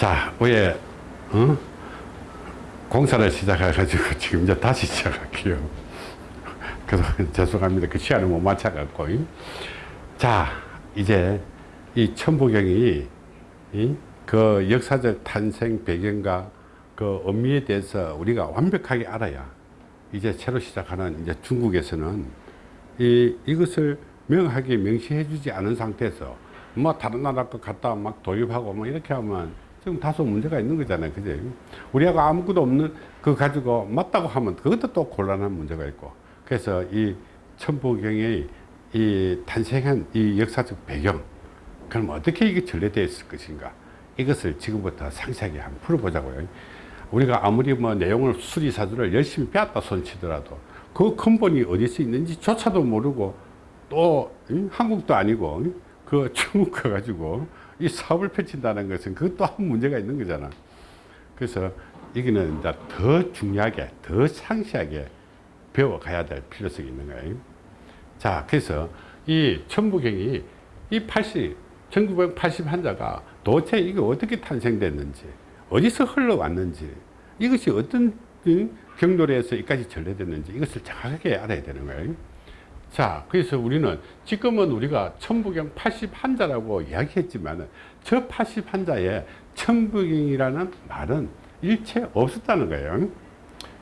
자, 왜, 어? 공사를 시작해가지고 지금 이제 다시 시작할게요. 그래서 죄송합니다. 그 시간을 못 맞춰갖고. 자, 이제 이 천부경이 이, 그 역사적 탄생 배경과 그 의미에 대해서 우리가 완벽하게 알아야 이제 새로 시작하는 이제 중국에서는 이, 이것을 명하게 명시해 주지 않은 상태에서 뭐 다른 나라 것 갖다 막 도입하고 뭐 이렇게 하면 지금 다소 문제가 있는 거잖아요. 그죠? 우리하고 아무것도 없는 그 가지고 맞다고 하면 그것도 또 곤란한 문제가 있고 그래서 이 천부경의 이 탄생한 이 역사적 배경 그럼 어떻게 이게 전래되어 있을 것인가 이것을 지금부터 상세하게 한번 풀어보자고요. 우리가 아무리 뭐 내용을 수리사주를 열심히 빼앗다 손치더라도 그 근본이 어디서 있는지 조차도 모르고 또 한국도 아니고 그 중국 가가지고 이 사업을 펼친다는 것은 그것도 한 문제가 있는 거잖아. 그래서 이거는 이제 더 중요하게, 더 상세하게 배워가야 될 필요성이 있는 거예요. 자, 그래서 이 천부경이 이 80, 1980환자가 도대체 이게 어떻게 탄생됐는지, 어디서 흘러왔는지, 이것이 어떤 경로에서 여기까지 전래됐는지 이것을 정확하게 알아야 되는 거예요. 자, 그래서 우리는 지금은 우리가 천부경 80환자라고 이야기했지만 저 80환자에 천부경이라는 말은 일체 없었다는 거예요.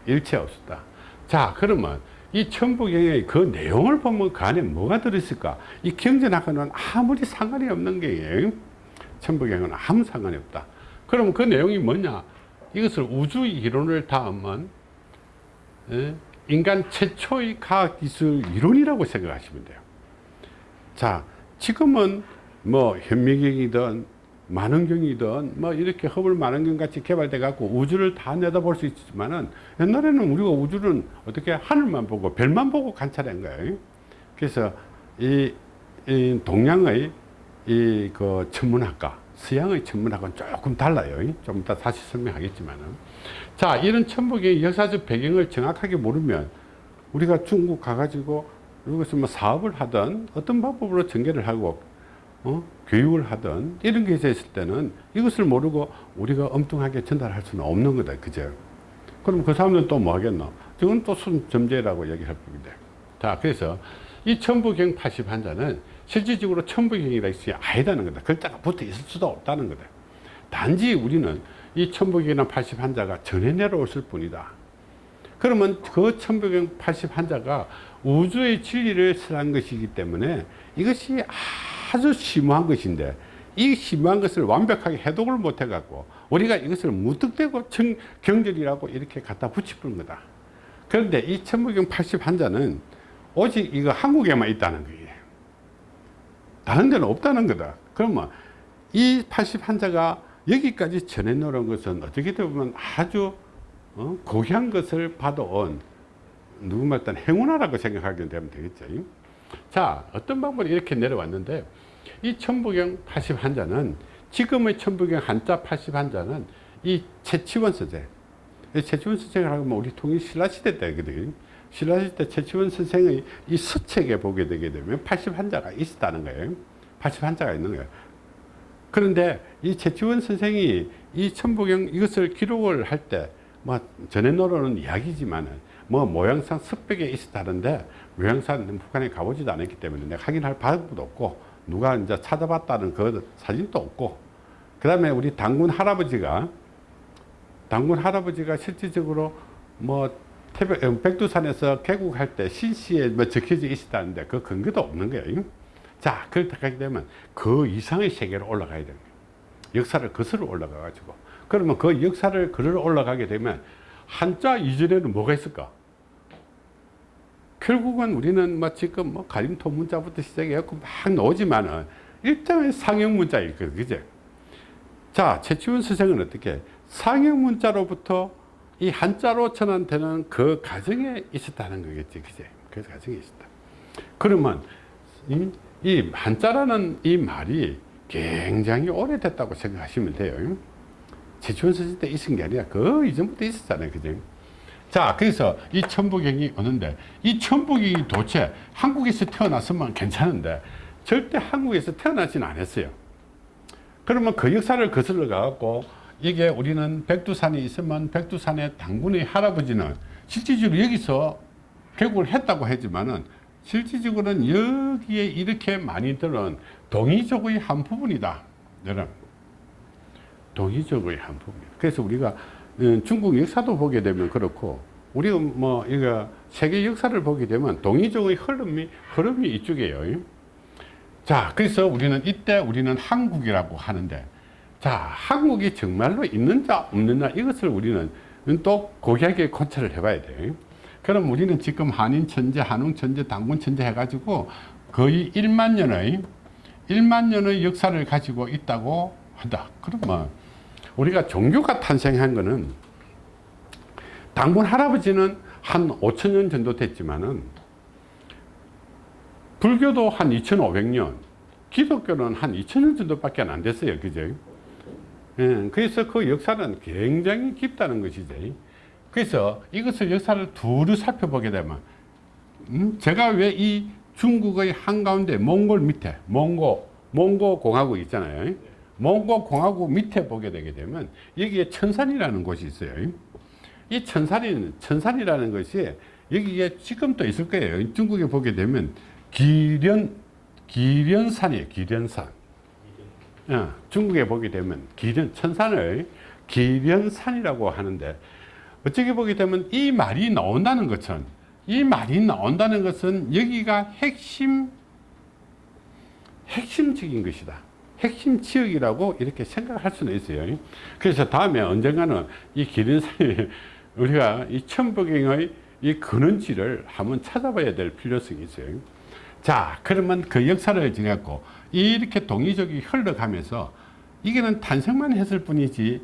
일체 없었다. 자, 그러면 이 천부경의 그 내용을 보면 그 안에 뭐가 들어있을까? 이 경전하고는 아무리 상관이 없는 게 천부경은 아무 상관이 없다. 그럼 그 내용이 뭐냐? 이것을 우주 이론을 닿으면 인간 최초의 과학기술 이론이라고 생각하시면 돼요. 자, 지금은 뭐 현미경이든 만원경이든 뭐 이렇게 허블 만원경 같이 개발돼 갖고 우주를 다 내다볼 수 있지만은 옛날에는 우리가 우주는 어떻게 하늘만 보고 별만 보고 관찰한 거예요. 그래서 이, 이 동양의 이 그 천문학과 서양의 천문학은 조금 달라요. 좀 이따 다시 설명하겠지만은. 자, 이런 천북의 역사적 배경을 정확하게 모르면 우리가 중국 가가지고 여기서 뭐 사업을 하든 어떤 방법으로 전개를 하고 어? 교육을 하든 이런 게 있을 때는 이것을 모르고 우리가 엉뚱하게 전달할 수는 없는 거다. 그죠? 그럼 그 사람들은 또 뭐 하겠노? 이건 또 순점재라고 얘기할 뿐인데. 자, 그래서 이 천부경 80 환자는 실질적으로 천부경이라 있어야 아니다는 거다. 글자가 붙어 있을 수도 없다는 거다. 단지 우리는 이 천부경이나 80 환자가 전해 내려왔을 뿐이다. 그러면 그 천부경 80 환자가 우주의 진리를 설한 것이기 때문에 이것이 아주 심오한 것인데 이 심오한 것을 완벽하게 해독을 못 해 갖고 우리가 이것을 무턱대고 청, 경전이라고 이렇게 갖다 붙여버린 거다. 그런데 이 천부경 80 환자는 오직 이거 한국에만 있다는 거예요. 다른 데는 없다는 거다. 그러면 이80 환자가 여기까지 전해 놓은 것은 어떻게 보면 아주 어? 고귀한 것을 받아온 누구 말 단 행운아라고 생각하게 되면 되겠죠. 자, 어떤 방법으로 이렇게 내려왔는데 이 천부경 80 환자는 지금의 천부경 한자 80 환자는 이 채치원 서재 채치원 서재를 하면 우리 통일 신라시대 때거든요. 신라시대 최치원 선생의 이 서책에 보게 되게 되면 80 환자가 있었다는 거예요. 80 환자가 있는 거예요. 그런데 이 최치원 선생이 이 천부경 이것을 기록을 할 때 뭐 전해놓으는 이야기지만은 뭐 모양상 습벽에 있었다는데 모양상 북한에 가보지도 않았기 때문에 내가 확인할 방법도 없고 누가 이제 찾아봤다는 그 사진도 없고 그 다음에 우리 당군 할아버지가 당군 할아버지가 실질적으로 뭐 태백, 어, 백두산에서 개국할 때 신시에 뭐 적혀져 있었다는데 그 근거도 없는 거예요. 자, 그렇게 되면 그 이상의 세계로 올라가야 됩니다. 역사를 거슬러 올라가 가지고 그러면 그 역사를 걸어 올라가게 되면 한자 이전에는 뭐가 있을까? 결국은 우리는 뭐 지금 뭐 가림토 문자부터 시작해갖고 막 나오지만은 일정의 상형 문자일 거예요. 그죠? 자, 최치훈 선생은 어떻게 상형 문자로부터 이 한자로 전환되는 그 과정에 있었다는 거겠지. 그제? 그 과정에 있었다. 그러면 이, 이 한자라는 이 말이 굉장히 오래됐다고 생각하시면 돼요. 최초원 선생 때 있은 게 아니라 그 이전부터 있었잖아요. 그죠? 자, 그래서 이 천부경이 오는데 이 천부경이 도대체 한국에서 태어났으면 괜찮은데 절대 한국에서 태어나지는 않았어요. 그러면 그 역사를 거슬러 가갖고 이게 우리는 백두산이 있으면 백두산의 당군의 할아버지는 실질적으로 여기서 개국을 했다고 하지만은 실질적으로는 여기에 이렇게 많이들은 동이족의 한 부분이다. 동이족의 한 부분. 그래서 우리가 음, 중국 역사도 보게 되면 그렇고 우리가 뭐 이거 세계 역사를 보게 되면 동이족의 흐름이 흐름이 이쪽이에요. 자, 그래서 우리는 이때 우리는 한국이라고 하는데 자, 한국이 정말로 있는자 없느냐 이것을 우리는 또 고귀하게 관찰을 해봐야 돼요. 그럼 우리는 지금 한인 천재, 한웅 천재, 당군 천재 해가지고 거의 1만 년의 1만 년의 역사를 가지고 있다고 한다. 그러면 우리가 종교가 탄생한 거는 당군 할아버지는 한 5천 년 정도 됐지만은 불교도 한 2,500년, 기독교는 한 2,000년 정도밖에 안 됐어요. 그죠? 예, 그래서 그 역사는 굉장히 깊다는 것이죠. 그래서 이것을 역사를 두루 살펴보게 되면, 음, 제가 왜 이 중국의 한가운데 몽골 밑에, 몽고, 몽고 공화국 있잖아요. 몽고 공화국 밑에 보게 되게 되면 여기에 천산이라는 곳이 있어요. 이 천산이, 천산이라는 것이 여기에 지금도 있을 거예요. 중국에 보게 되면 기련, 기련산이에요. 기련산. 어, 중국에 보게 되면 기련, 천산을 기련산이라고 하는데 어떻게 보게 되면 이 말이 나온다는 것은 이 말이 나온다는 것은 여기가 핵심 핵심적인 것이다. 핵심 지역이라고 이렇게 생각할 수는 있어요. 그래서 다음에 언젠가는 이 기린산이 우리가 이 천부경의 이 근원지를 한번 찾아봐야 될 필요성이 있어요. 자, 그러면 그 역사를 지냈고 이렇게 동의적이 흘러가면서 이게는 탄생만 했을 뿐이지 이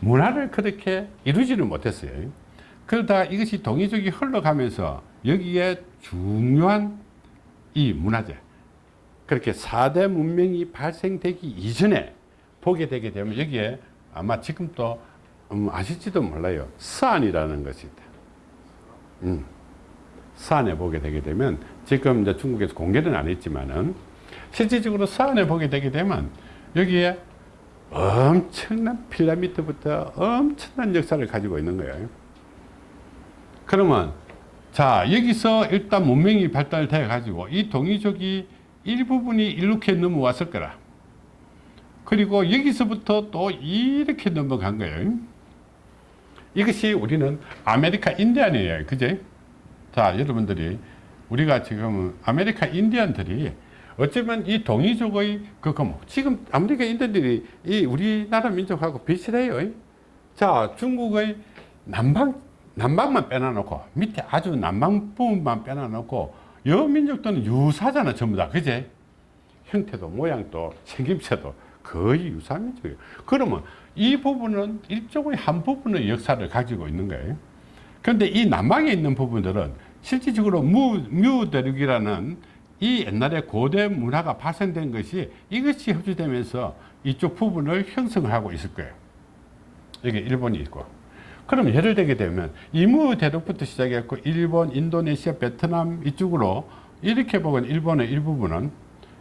문화를 그렇게 이루지는 못했어요. 그러다 이것이 동의적이 흘러가면서 여기에 중요한 이 문화재 그렇게 4대 문명이 발생되기 이전에 보게 되게 되면 여기에 아마 지금도 음, 아실지도 몰라요. 서안이라는 것이 있다. 음. 서안에 보게 되게 되면 지금 이제 중국에서 공개는 안 했지만은 실질적으로 서안에 보게 되게 되면 여기에 엄청난 피라미드부터 엄청난 역사를 가지고 있는 거예요. 그러면 자 여기서 일단 문명이 발달돼 가지고 이 동이족이 일부분이 이렇게 넘어왔을 거라. 그리고 여기서부터 또 이렇게 넘어간 거예요. 이것이 우리는 아메리카 인디안이에요. 그제? 자, 여러분들이 우리가 지금 아메리카 인디안들이 어쩌면 이 동이족의 그, 그, 뭐, 지금 아메리카 인디안들이 이 우리나라 민족하고 비슷해요. 자, 중국의 남방, 남방만 빼놔놓고 밑에 아주 남방 부분만 빼놔놓고 여 민족들은 유사잖아, 전부 다. 그제? 형태도 모양도 생김새도 거의 유사한 민족이에요. 그러면 이 부분은 일종의 한 부분의 역사를 가지고 있는 거예요. 그런데 이 남방에 있는 부분들은 실질적으로 무, 뮤대륙이라는 이 옛날에 고대 문화가 발생된 것이 이것이 흡수되면서 이쪽 부분을 형성을 하고 있을 거예요. 여기 일본이 있고. 그럼 예를 들게 되면 이무 대륙부터 시작했고 일본, 인도네시아, 베트남 이쪽으로 이렇게 보면 일본의 일부분은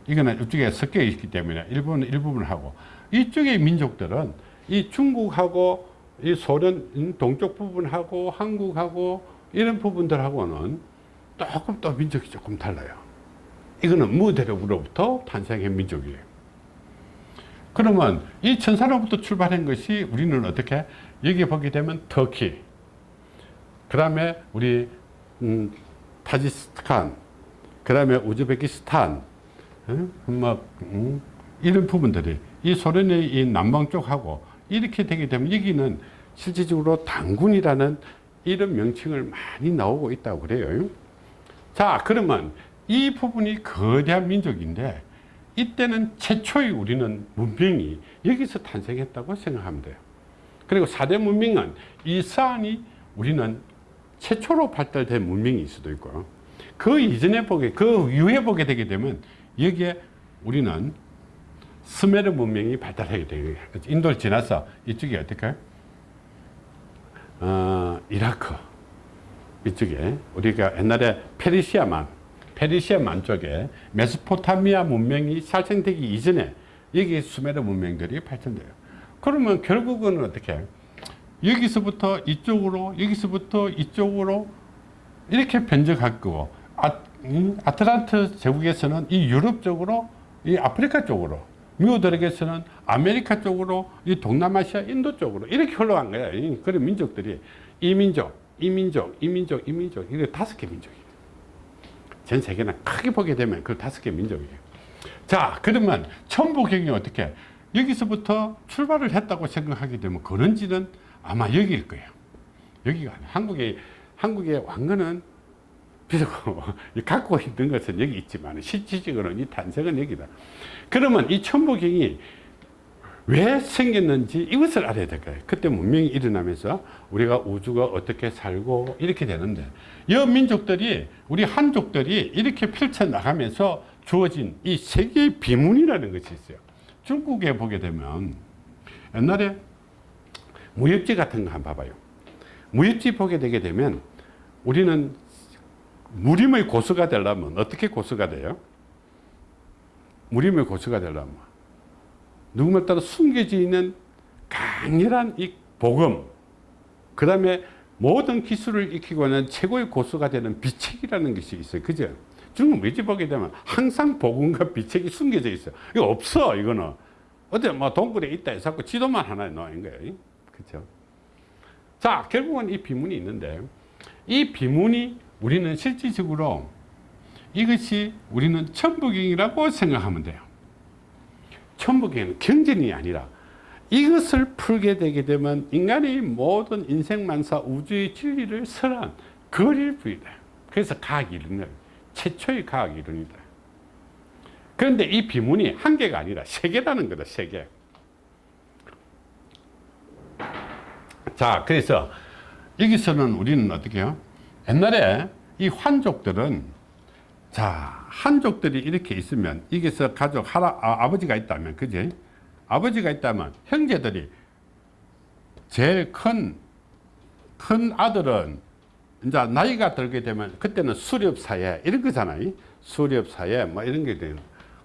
이거는 이쪽에 섞여 있기 때문에 일본은 일부분을 하고 이쪽의 민족들은 이 중국하고 이 소련 동쪽 부분하고 한국하고 이런 부분들하고는 조금 또 민족이 조금 달라요. 이거는 무대륙으로부터 탄생한 민족이에요. 그러면 이 천사로부터 출발한 것이 우리는 어떻게 여기 보게 되면 터키 그 다음에 우리 음, 타지스탄 그 다음에 우즈베키스탄 음, 뭐, 음, 이런 부분들이 이 소련의 이 남방 쪽하고 이렇게 되게 되면 여기는 실질적으로 당군이라는 이런 명칭을 많이 나오고 있다고 그래요. 자, 그러면 이 부분이 거대한 민족인데 이때는 최초의 우리는 문명이 여기서 탄생했다고 생각하면 돼요. 그리고 4대 문명은 이 사안이 우리는 최초로 발달된 문명일 수도 있고 그 이전에 보게, 그 이후에 보게 되게 되면 여기에 우리는 스메르 문명이 발달하게 되요 인도를 지나서 이쪽이 어떨까요? 어, 이라크 이쪽에 우리가 옛날에 페르시아만 페르시아 만 쪽에 메소포타미아 문명이 살생되기 이전에 여기 수메르 문명들이 발전돼요. 그러면 결국은 어떻게? 여기서부터 이쪽으로 여기서부터 이쪽으로 이렇게 변천할 거고 아, 음, 아틀란트 제국에서는 이 유럽 쪽으로 이 아프리카 쪽으로 뮤 대륙에서는 아메리카 쪽으로 이 동남아시아 인도 쪽으로 이렇게 흘러간 거야 이- 그런 민족들이. 이 민족 이 민족 이 민족 이 민족. 이게 다섯 개 민족이에요 전 세계는 크게 보게 되면 그 다섯 개 민족이에요. 자 그러면 천부경이 어떻게? 여기서부터 출발을 했다고 생각하게 되면 그런지는 아마 여기일 거예요. 여기가 아니에요. 한국의 한국의 왕건은 비록 갖고 있는 것은 여기 있지만 실질적으로는 이 탄생은 여기다. 그러면 이 천부경이 왜 생겼는지 이것을 알아야 될 거예요. 그때 문명이 일어나면서 우리가 우주가 어떻게 살고 이렇게 되는데 이 민족들이 우리 한족들이 이렇게 펼쳐나가면서 주어진 이 세계의 비문이라는 것이 있어요. 중국에 보게 되면 옛날에 무역지 같은 거 한번 봐봐요. 무역지 보게 되게 되면 우리는 무림의 고수가 되려면 어떻게 고수가 돼요? 무림의 고수가 되려면 누구말 따라 숨겨져 있는 강렬한 이 복음 그 다음에 모든 기술을 익히고 는 최고의 고수가 되는 비책이라는 것이 있어요. 그죠? 중국 무지 보게 되면 항상 복음과 비책이 숨겨져 있어요. 이거 없어 이거는. 어디 뭐 동굴에 있다 해서 지도만 하나 놓은 거예요. 그렇죠? 자 결국은 이 비문이 있는데 이 비문이 우리는 실질적으로 이것이 우리는 천부경이라고 생각하면 돼요 천부경은 경전이 아니라 이것을 풀게 되게 되면 인간의 모든 인생만사 우주의 진리를 설한 거리를 부이다. 그래서 과학 이론을 최초의 과학 이론이다. 그런데 이 비문이 한 개가 아니라 세 개라는 거다 세 개. 자 그래서 여기서는 우리는 어떻게 해요? 옛날에 이 환족들은 자 한족들이 이렇게 있으면 여기서 가족 할아, 아, 버지가 있다면 그지? 아버지가 있다면 형제들이 제일 큰, 큰 아들은 이제 나이가 들게 되면 그때는 수렵사회 이런 거잖아요. 수렵사회 뭐 이런 게 돼요.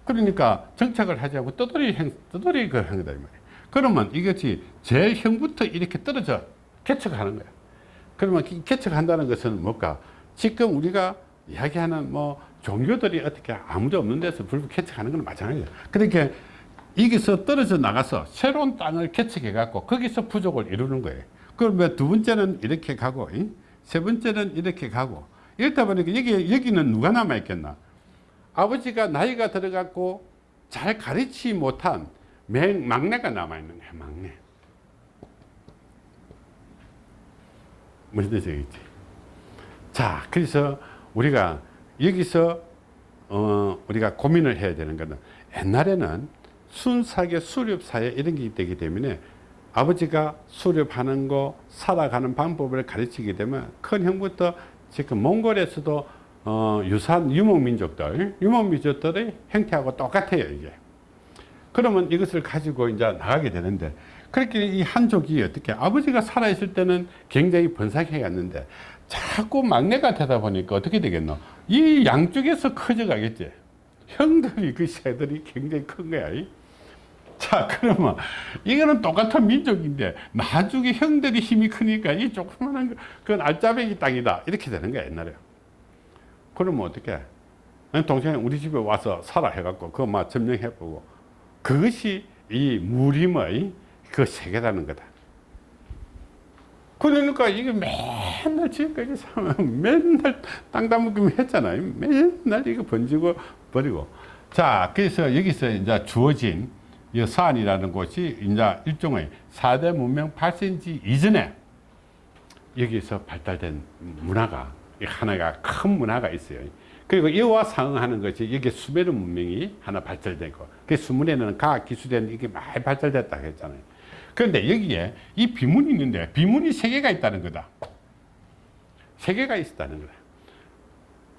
그러니까 정착을 하지 않고 떠돌이 행, 떠돌이 그이 말이에요. 그러면 이것이 제일 형부터 이렇게 떨어져 개척하는 거야. 그러면 이 개척한다는 것은 뭘까? 지금 우리가 이야기하는 뭐 종교들이 어떻게 아무도 없는 데서 불 개척하는 건 마찬가지예요. 그러니까 여기서 떨어져 나가서 새로운 땅을 개척해 갖고 거기서 부족을 이루는 거예요. 그러면 두 번째는 이렇게 가고 이? 세 번째는 이렇게 가고? 이렇다 보니까 여기, 여기는 누가 남아 있겠나? 아버지가 나이가 들어갔고 잘 가르치지 못한 맹, 막내가 남아 있는 거야 막내. 무슨 뜻이겠지? 자 그래서 우리가 여기서 어, 우리가 고민을 해야 되는 것은 옛날에는 순사계 수렵사회 이런 게 되기 때문에 아버지가 수렵하는 거 살아가는 방법을 가르치게 되면 큰 형부터 지금 몽골에서도 어, 유사한 유목민족들 유목민족들의 형태하고 똑같아요 이게. 그러면 이것을 가지고 이제 나가게 되는데 그렇게 이 한족이 어떻게 아버지가 살아있을 때는 굉장히 번삭해 갔는데 자꾸 막내가 되다 보니까 어떻게 되겠노? 이 양쪽에서 커져 가겠지. 형들이 그 새들이 굉장히 큰 거야 이. 자 그러면 이거는 똑같은 민족인데 나중에 형들이 힘이 크니까 이 조그만한 거 그건 알짜배기 땅이다. 이렇게 되는 거야 옛날에. 그러면 어떻게 동생이 우리 집에 와서 살아 해갖고 그거 막 점령해보고 그것이 이 무림의 그 세계라는 거다 그러니까 이게 맨날 지금까지 살면 맨날 땅 담그면 했잖아요 맨날 이거 번지고 버리고 자 그래서 여기서 이제 주어진 이 서안이라는 곳이 이제 일종의 4대 문명 8cm 이전에 여기서 발달된 문화가 하나가 큰 문화가 있어요. 그리고 이와 상응하는 것이 여기 수메르 문명이 하나 발달되고 그 수문에는 과학 기술이 이게 많이 발달됐다 했잖아요. 그런데 여기에 이 비문이 있는데 비문이 세 개가 있다는 거다. 세 개가 있었다는 거다.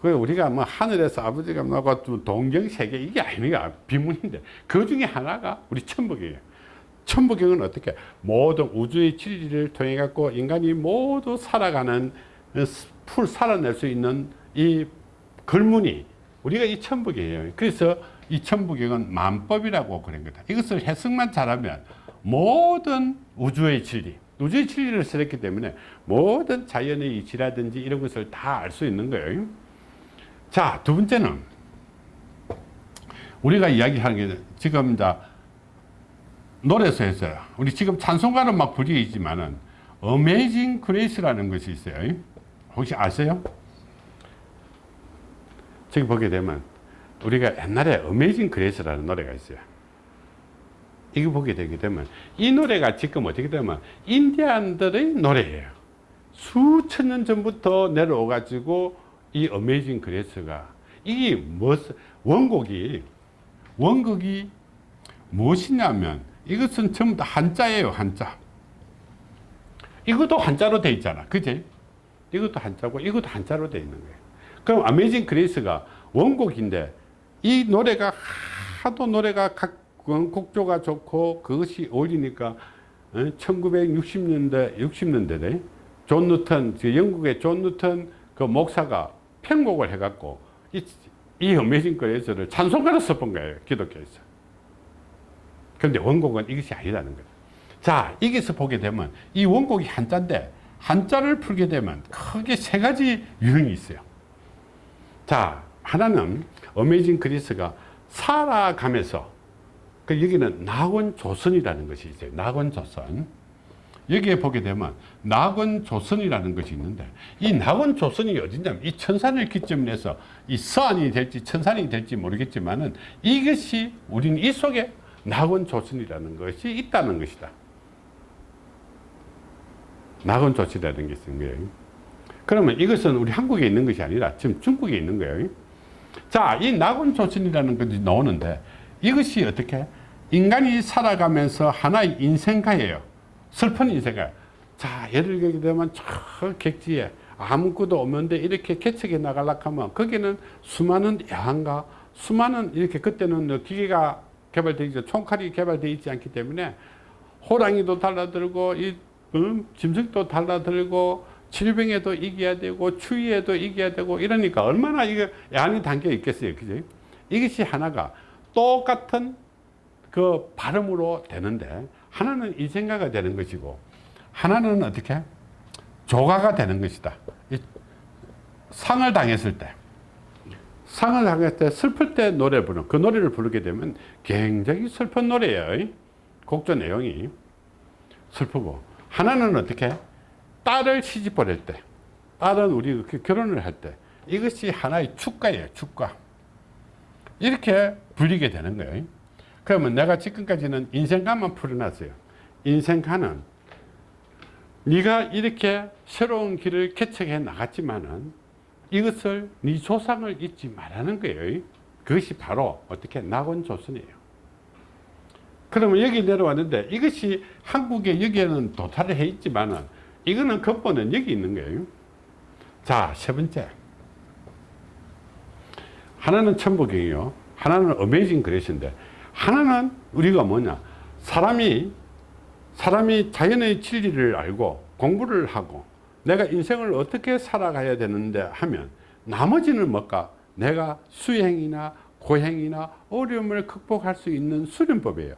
그 우리가 뭐 하늘에서 아버지가 나고 동경 세계 이게 아니야 비문인데 그 중에 하나가 우리 천부경이에요. 천부경은 어떻게 모든 우주의 진리를 통해 갖고 인간이 모두 살아가는 풀 살아낼 수 있는 이 글문이 우리가 이 천부경이에요. 그래서 이 천부경은 만법이라고 그런 거다. 이것을 해석만 잘하면 모든 우주의 진리 우주의 진리를 쓰였기 때문에 모든 자연의 이치라든지 이런 것을 다 알 수 있는 거예요. 자 두 번째는 우리가 이야기하는 게 지금 자 노래에서 했어요 우리 지금 찬송가는 막 불리지만은 어메이징 그레이스라는 것이 있어요. 혹시 아세요? 저기 보게 되면 우리가 옛날에 Amazing Grace라는 노래가 있어요 이거 보게 되게 되면 이 노래가 지금 어떻게 되면 인디안들의 노래예요. 수천 년 전부터 내려오 가지고 이 Amazing Grace가 이게 무엇 원곡이 원곡이 무엇이냐면 이것은 전부 다 한자예요 한자. 이것도 한자로 돼 있잖아. 그지? 이것도 한자고 이것도 한자로 돼 있는 거예요. 그럼 Amazing Grace가 원곡인데 이 노래가 하도 노래가 각 곡조가 좋고 그것이 어울리니까 1960년대 60년대에 존 뉴턴 영국의 존 뉴턴 그 목사가 편곡을 해갖고 이, 이 Amazing Grace를 찬송가로 써본 거예요 기독교에서. 그런데 원곡은 이것이 아니라는 거예요. 자 여기서 보게 되면 이 원곡이 한자인데 한자를 풀게 되면 크게 세 가지 유형이 있어요. 자 하나는 어메이징 그리스가 살아가면서 그 여기는 낙원 조선이라는 것이 있어요. 낙원 조선. 여기에 보게 되면 낙원 조선이라는 것이 있는데 이 낙원 조선이 어디냐면 이 천산을 기점으로 해서 이 서안이 될지 천산이 될지 모르겠지만 은 이것이 우리는 이 속에 낙원 조선이라는 것이 있다는 것이다. 낙원 조선이라는 게 있는 거예요. 그러면 이것은 우리 한국에 있는 것이 아니라 지금 중국에 있는 거예요. 자, 이 낙원 조선이라는 것이 나오는데 이것이 어떻게 인간이 살아가면서 하나의 인생가예요. 슬픈 인생가. 자, 예를 들게 되면 저 객지에 아무것도 없는데 이렇게 개척해 나가려고 하면 거기는 수많은 야한가, 수많은 이렇게 그때는 기계가 개발되어 있죠. 총칼이 개발되어 있지 않기 때문에 호랑이도 달라들고 이 음, 짐승도 달라들고 질병에도 이겨야 되고 추위에도 이겨야 되고 이러니까 얼마나 이게 양이 담겨 있겠어요 그지 이것이 하나가 똑같은 그 발음으로 되는데 하나는 이생가가 되는 것이고 하나는 어떻게? 조가가 되는 것이다. 상을 당했을 때 상을 당했을 때 슬플 때 노래 부르는 그 노래를 부르게 되면 굉장히 슬픈 노래예요. 곡조 내용이 슬프고. 하나는 어떻게? 딸을 시집 보낼 때 딸은 우리 그 결혼을 할 때 이것이 하나의 축가예요 축가 이렇게 불리게 되는 거예요 그러면 내가 지금까지는 인생가만 풀어놨어요 인생가는 네가 이렇게 새로운 길을 개척해 나갔지만은 이것을 네 조상을 잊지 말라는 거예요 그것이 바로 어떻게 낙원 조선이에요 그러면 여기 내려왔는데 이것이 한국에 여기에는 도달을 해 있지만은 이거는 근본은 여기 있는 거예요. 자, 세 번째. 하나는 천부경이요. 하나는 Amazing Grace인데, 하나는 우리가 뭐냐. 사람이, 사람이 자연의 진리를 알고 공부를 하고 내가 인생을 어떻게 살아가야 되는데 하면 나머지는 뭘까? 내가 수행이나 고행이나 어려움을 극복할 수 있는 수련법이에요.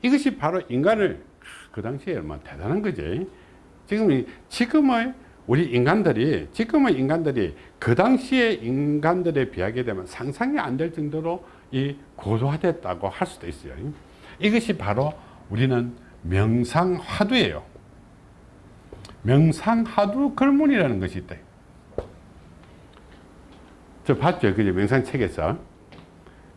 이것이 바로 인간을 그 당시에 얼마나 대단한 거지. 지금 지금의 우리 인간들이 지금의 인간들이 그 당시의 인간들에 비하게 되면 상상이 안 될 정도로 이 고도화됐다고 할 수도 있어요. 이것이 바로 우리는 명상화두예요. 명상화두 글문이라는 것이 있다. 저 봤죠? 그죠? 명상책에서.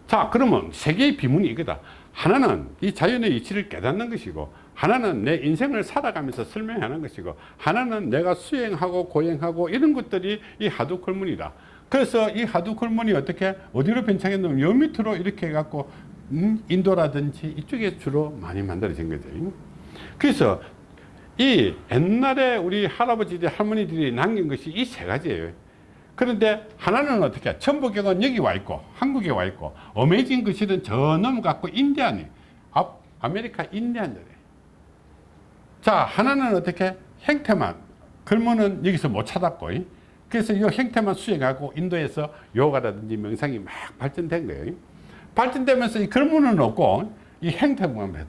자, 그러면 세 개의 비문이 이거다. 하나는 이 자연의 이치를 깨닫는 것이고 하나는 내 인생을 살아가면서 설명하는 것이고 하나는 내가 수행하고 고행하고 이런 것들이 이 하두콜문이다. 그래서 이 하두콜문이 어떻게 어디로 변창했냐면 여 밑으로 이렇게 해갖고 음, 인도라든지 이쪽에 주로 많이 만들어진 거죠. 그래서 이 옛날에 우리 할아버지들 할머니들이 남긴 것이 이 세 가지예요. 그런데 하나는 어떻게 천부경은 여기 와 있고 한국에 와 있고 어메이징 것이든 저 넘어갖고 인디안이 아메리카 인디안들 자 하나는 어떻게? 행태만. 그러면은 여기서 못 찾았고 그래서 이 행태만 수행하고 인도에서 요가라든지 명상이 막 발전된 거예요 발전되면서 이 글문은 없고 이 행태만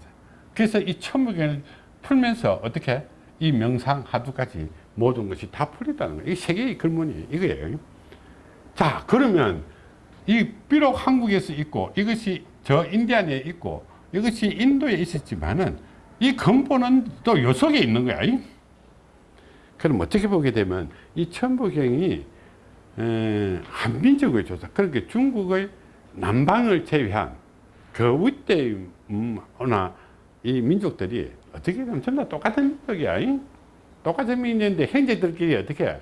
그래서 이 천부경을 풀면서 어떻게? 이 명상 하두까지 모든 것이 다 풀리다는 거예요. 이 세계의 근본이 이거예요. 자, 그러면 이 비록 한국에서 있고 이것이 저 인디안에 있고 이것이 인도에 있었지만은 이 근본은 또 요 속에 있는 거야. 그럼 어떻게 보게 되면 이 천부경이 에, 한민족의 조사 그렇게 중국의 남방을 제외한 그 윗대 문화나 이 민족들이 어떻게 보면 전부 다 똑같은 민족이야. 이? 똑같은 민족인데 형제들끼리 어떻게 해?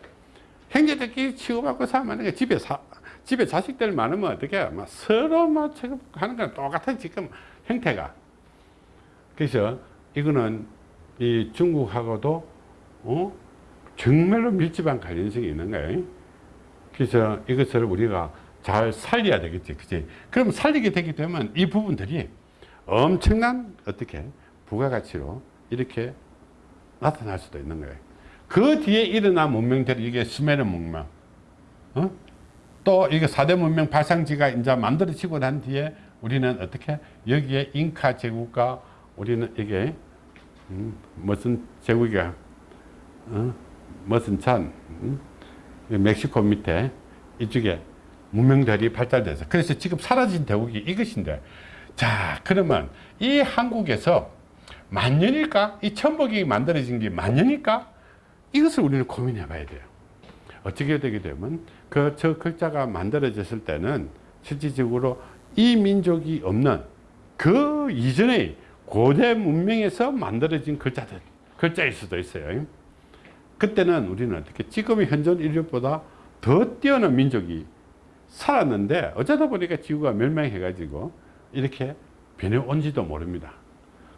형제들끼리 치고받고 살면 게 집에 사, 집에 자식들 많으면 어떻게 해? 막 서로 막 취급하는 건 똑같은 지금 형태가. 그래서 이거는 이 중국하고도 어? 정말로 밀집한 관련성이 있는 거예요. 그래서 이것을 우리가 잘 살려야 되겠지. 그지? 그럼 살리게 되게 되면 이 부분들이 엄청난 어떻게 부가가치로 이렇게 나타날 수도 있는 거예요. 그 뒤에 일어난 문명들이 이게 수메르 문명, 어? 또 이게 4대 문명 발상지가 이제 만들어지고 난 뒤에 우리는 어떻게 여기에 잉카 제국과 우리는 이게 음, 무슨 제국이야, 어? 무슨 산, 음? 멕시코 밑에 이쪽에 문명들이 발달돼서 그래서 지금 사라진 대국이 이것인데 자 그러면 이 한국에서 만년일까? 이 천복이 만들어진 게 만년일까? 이것을 우리는 고민해 봐야 돼요. 어떻게 되게 되면 그 저 글자가 만들어졌을 때는 실질적으로 이 민족이 없는 그 이전의 고대 문명에서 만들어진 글자들, 글자일 수도 있어요. 그때는 우리는 어떻게 지금의 현존 인류보다 더 뛰어난 민족이 살았는데 어쩌다 보니까 지구가 멸망해 가지고 이렇게 변해온지도 모릅니다.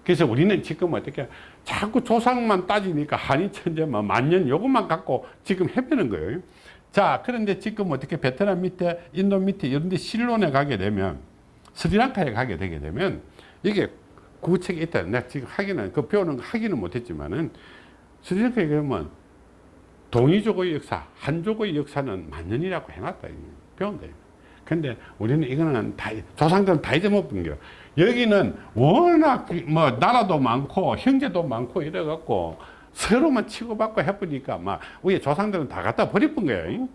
그래서 우리는 지금 어떻게 자꾸 조상만 따지니까 한이 천재만 만년 요것만 갖고 지금 해배는 거예요. 자, 그런데 지금 어떻게 베트남 밑에, 인도 밑에 이런 데 실론에 가게 되면 스리랑카에 가게 되게 되면 이게 구책이 있다. 내가 지금 하기는, 그 배우는 거 하기는 못했지만은 스리랑카에 가면 동이족의 역사, 한족의 역사는 만년이라고 해놨다. 배운다. 근데 우리는 이거는 다, 조상들은 다 잊어먹은 거. 여기는 워낙 뭐 나라도 많고 형제도 많고 이래갖고 서로만 치고받고 해보니까 막 우리 조상들은 다 갖다 버려본 거예요.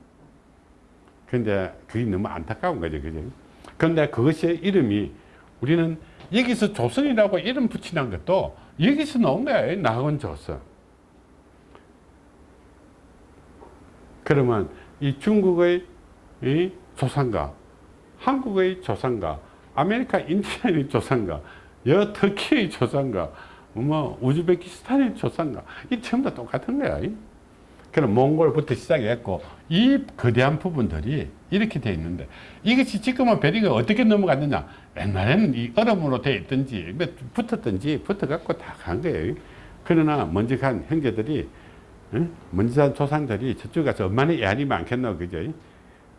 근데 그게 너무 안타까운 거죠. 그죠? 근데 그것의 이름이 우리는 여기서 조선이라고 이름 붙이는 것도 여기서 나온 거예요. 나온 조선. 그러면 이 중국의 이 조상과 한국의 조상과 아메리카 인디안의 조상과 여 터키의 조상과 뭐 우즈베키스탄의 조상과 이 전부 다 똑같은 거야. 그럼 몽골부터 시작했고 이 거대한 부분들이 이렇게 돼 있는데 이것이 지금은 베링해가 어떻게 넘어갔느냐 옛날에는 이 얼음으로 돼 있든지 뭐 붙었든지 붙어갖고 다 간 거예요. 그러나 먼저 간 형제들이 먼저 간 조상들이 저쪽 가서 얼마나 애환이 많겠노 그죠?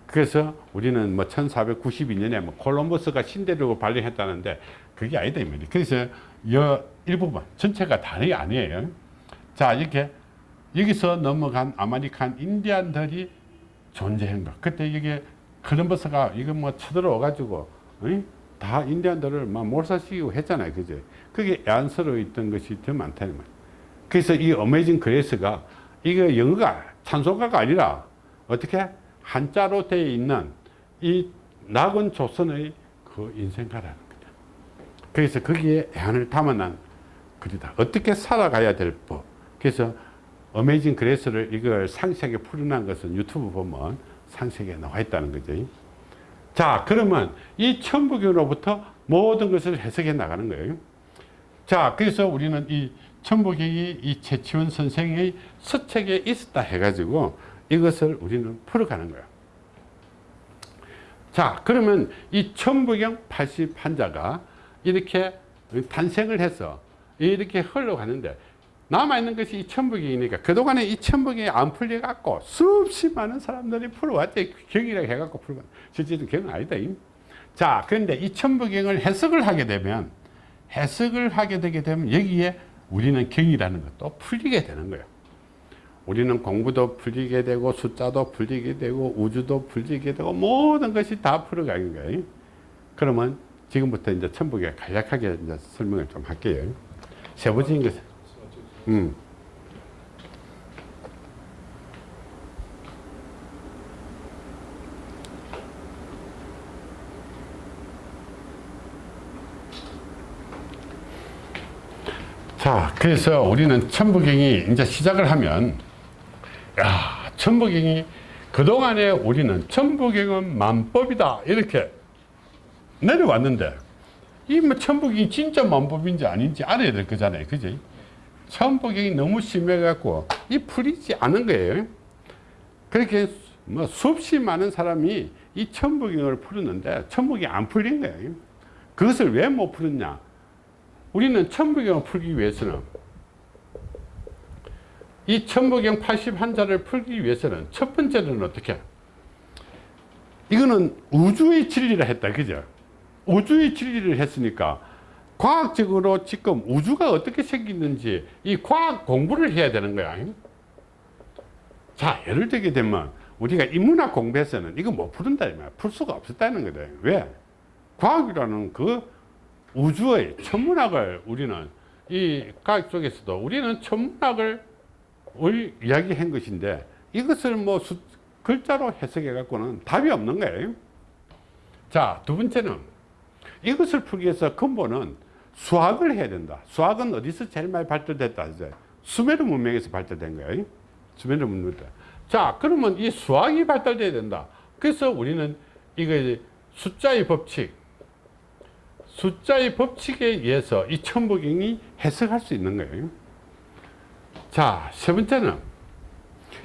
그래서 우리는 뭐 1492년에 뭐 콜럼버스가 신대륙을 발견했다는데 그게 아니다 이 말이에요. 그래서 여 일부분 전체가 다이 아니에요. 자 이렇게 여기서 넘어간 아메리칸 인디안들이 존재한 거. 그때 이게 콜럼버스가 이거 뭐 쳐들어와 가지고 다 인디안들을 막 몰살시키고 했잖아요. 그죠? 그게 애안스러워 있던 것이 더 많다는 말이에요. 그래서 이 Amazing Grace가 이거 영어가 찬송가가 아니라 어떻게 한자로 되어 있는 이 낙원 조선의 그 인생가라는 거죠. 그래서 거기에 애환을 담아난 글이다. 어떻게 살아가야 될 법. 그래서 Amazing Grace를 이걸 상세하게 풀어난 것은 유튜브 보면 상세하게 나와 있다는 거죠. 자, 그러면 이 천부경으로부터 모든 것을 해석해 나가는 거예요. 자, 그래서 우리는 이 천부경이 이 최치원 선생의 서책에 있었다 해가지고 이것을 우리는 풀어가는 거예요. 자, 그러면 이 천부경 80환자가 이렇게 탄생을 해서 이렇게 흘러가는데 남아있는 것이 이 천부경이니까 그동안에 이 천부경이 안 풀려갖고 수없이 많은 사람들이 풀어왔대. 경이라고 해갖고 풀어왔 실제로 경은 아니다. 자, 그런데 이 천부경을 해석을 하게 되면 해석을 하게 되게 되면 여기에 우리는 경이라는 것도 풀리게 되는 거예요. 우리는 공부도 풀리게 되고 숫자도 풀리게 되고 우주도 풀리게 되고 모든 것이 다 풀어가는 거예요. 그러면 지금부터 이제 천북에 간략하게 이제 설명을 좀 할게요. 세부적인 것. 음. 자, 그래서 우리는 천부경이 이제 시작을 하면, 야, 천부경이 그동안에 우리는 천부경은 만법이다. 이렇게 내려왔는데, 이뭐 천부경이 진짜 만법인지 아닌지 알아야 될 거잖아요. 그지? 천부경이 너무 심해갖고, 이 풀리지 않은 거예요. 그렇게 뭐 수없이 많은 사람이 이 천부경을 풀었는데, 천부경이 안 풀린 거예요. 그것을 왜 못 풀었냐? 우리는 천부경을 풀기 위해서는 이 천부경 81자를 풀기 위해서는 첫 번째는 어떻게 이거는 우주의 진리라 했다 그죠 우주의 진리를 했으니까 과학적으로 지금 우주가 어떻게 생기는지 이 과학 공부를 해야 되는 거야. 자 예를 들게 되면 우리가 인문학 공부에서는 이거 못 푸는다 풀 수가 없었다는 거다. 왜? 과학이라는 그 우주의 천문학을 우리는 이 과학 쪽에서도 우리는 천문학을 이야기한 것인데 이것을 뭐 수, 글자로 해석해 갖고는 답이 없는 거예요. 자, 두 번째는 이것을 풀기 위해서 근본은 수학을 해야 된다. 수학은 어디서 제일 많이 발달됐다? 수메르 문명에서 발달된 거예요. 수메르 문명. 자, 그러면 이 수학이 발달돼야 된다. 그래서 우리는 이거 숫자의 법칙, 숫자의 법칙에 의해서 이 천부경이 해석할 수 있는 거예요. 자, 세 번째는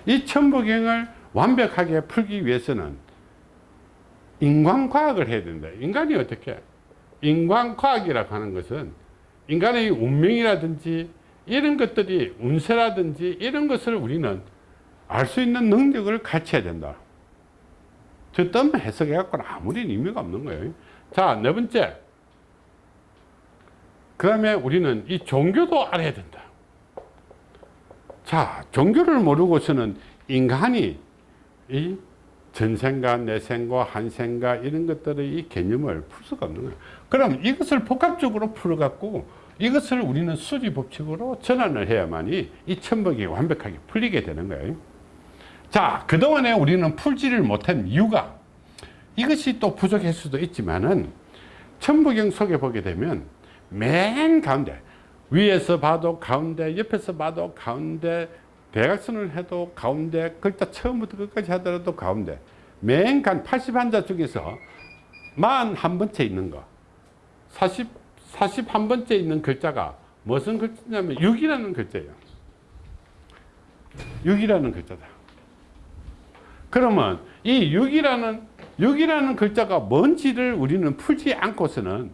이 천부경을 완벽하게 풀기 위해서는 인간과학을 해야 된다. 인간이 어떻게? 인간과학이라고 하는 것은 인간의 운명이라든지 이런 것들이 운세라든지 이런 것을 우리는 알 수 있는 능력을 갖춰야 된다. 저 뜸만 해석해 갖고는 아무리 의미가 없는 거예요. 자, 네 번째. 그 다음에 우리는 이 종교도 알아야 된다. 자, 종교를 모르고서는 인간이 이 전생과 내생과 한생과 이런 것들의 이 개념을 풀 수가 없는 거예요. 그럼 이것을 복합적으로 풀어갖고 이것을 우리는 수리 법칙으로 전환을 해야만이 이 천복이 완벽하게 풀리게 되는 거예요. 자, 그동안에 우리는 풀지를 못한 이유가 이것이 또 부족할 수도 있지만은 천부경 속에 보게 되면 맨 가운데 위에서 봐도 가운데 옆에서 봐도 가운데 대각선을 해도 가운데 글자 처음부터 끝까지 하더라도 가운데 맨간 81자 중에서 41번째 있는 거 40, 41번째 있는 글자가 무슨 글자냐면 6이라는 글자예요 6이라는 글자다 그러면 이 6이라는 6이라는 글자가 뭔지를 우리는 풀지 않고서는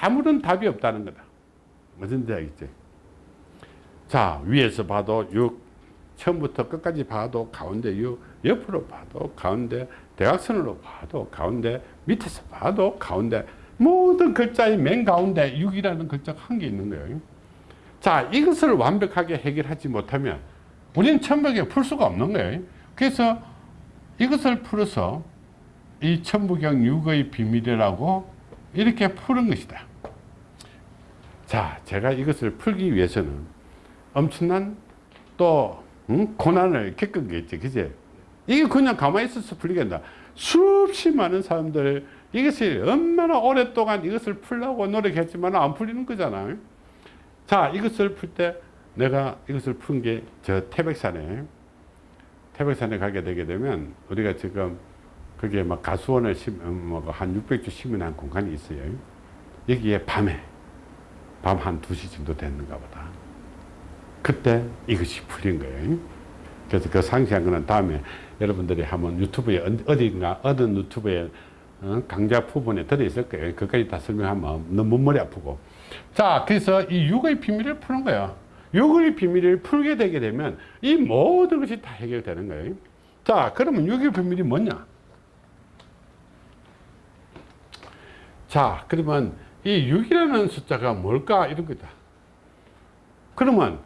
아무런 답이 없다는 거다. 무슨 알겠지? 자, 위에서 봐도 6, 처음부터 끝까지 봐도 가운데 6, 옆으로 봐도 가운데, 대각선으로 봐도 가운데, 밑에서 봐도 가운데, 모든 글자의 맨 가운데 6이라는 글자가 한 개 있는 거예요. 자, 이것을 완벽하게 해결하지 못하면 우리는 천북에 풀 수가 없는 거예요. 그래서 이것을 풀어서 이 천부경 6의 비밀이라고 이렇게 푸는 것이다. 자, 제가 이것을 풀기 위해서는 엄청난 또 응? 고난을 겪은 게 있지, 그제? 이게 그냥 가만히 있어서 풀리겠다. 수없이 많은 사람들 이것이 얼마나 오랫동안 이것을 풀려고 노력했지만 안 풀리는 거잖아. 자, 이것을 풀 때 내가 이것을 푼 게 저 태백산에 태백산에 가게 되게 되면 우리가 지금 그게 막 가수원을 심, 뭐한 600주 심은 공간이 있어요. 여기에 밤에 밤 한 2시 정도 됐는가 보다. 그때 이것이 풀린 거예요. 그래서 그 상세한 거는 다음에 여러분들이 한번 유튜브에 어딘가 어떤 유튜브에 어, 강좌 부분에 들어있을 거예요. 그까지 다 설명하면 너무 머리 아프고. 자, 그래서 이 육의 비밀을 푸는 거예요. 육의 비밀을 풀게 되게 되면 이 모든 것이 다 해결되는 거예요. 자, 그러면 육의 비밀이 뭐냐? 자, 그러면 이 6이라는 숫자가 뭘까? 이런 거다. 그러면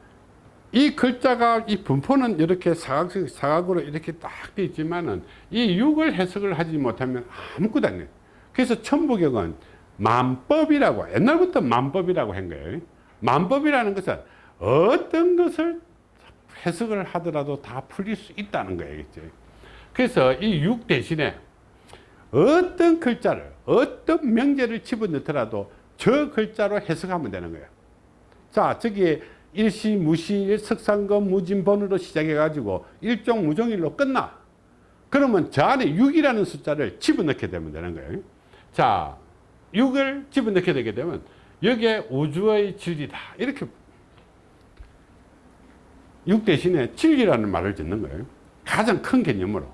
이 글자가 이 분포는 이렇게 사각, 사각으로 이렇게 딱 되어 있지만은 이 6을 해석을 하지 못하면 아무것도 안 돼. 그래서 천부경은 만법이라고 옛날부터 만법이라고 한 거예요. 만법이라는 것은 어떤 것을 해석을 하더라도 다 풀릴 수 있다는 거겠죠. 그래서 이 6 대신에 어떤 글자를 어떤 명제를 집어넣더라도 저 글자로 해석하면 되는 거예요. 자, 저기 일시, 무시, 석상금, 무진번으로 시작해 가지고 일종 무종일로 끝나. 그러면 저 안에 6이라는 숫자를 집어넣게 되면 되는 거예요. 자, 6을 집어넣게 되게 되면 여기에 우주의 진리다. 이렇게 6 대신에 진리라는 말을 짓는 거예요. 가장 큰 개념으로.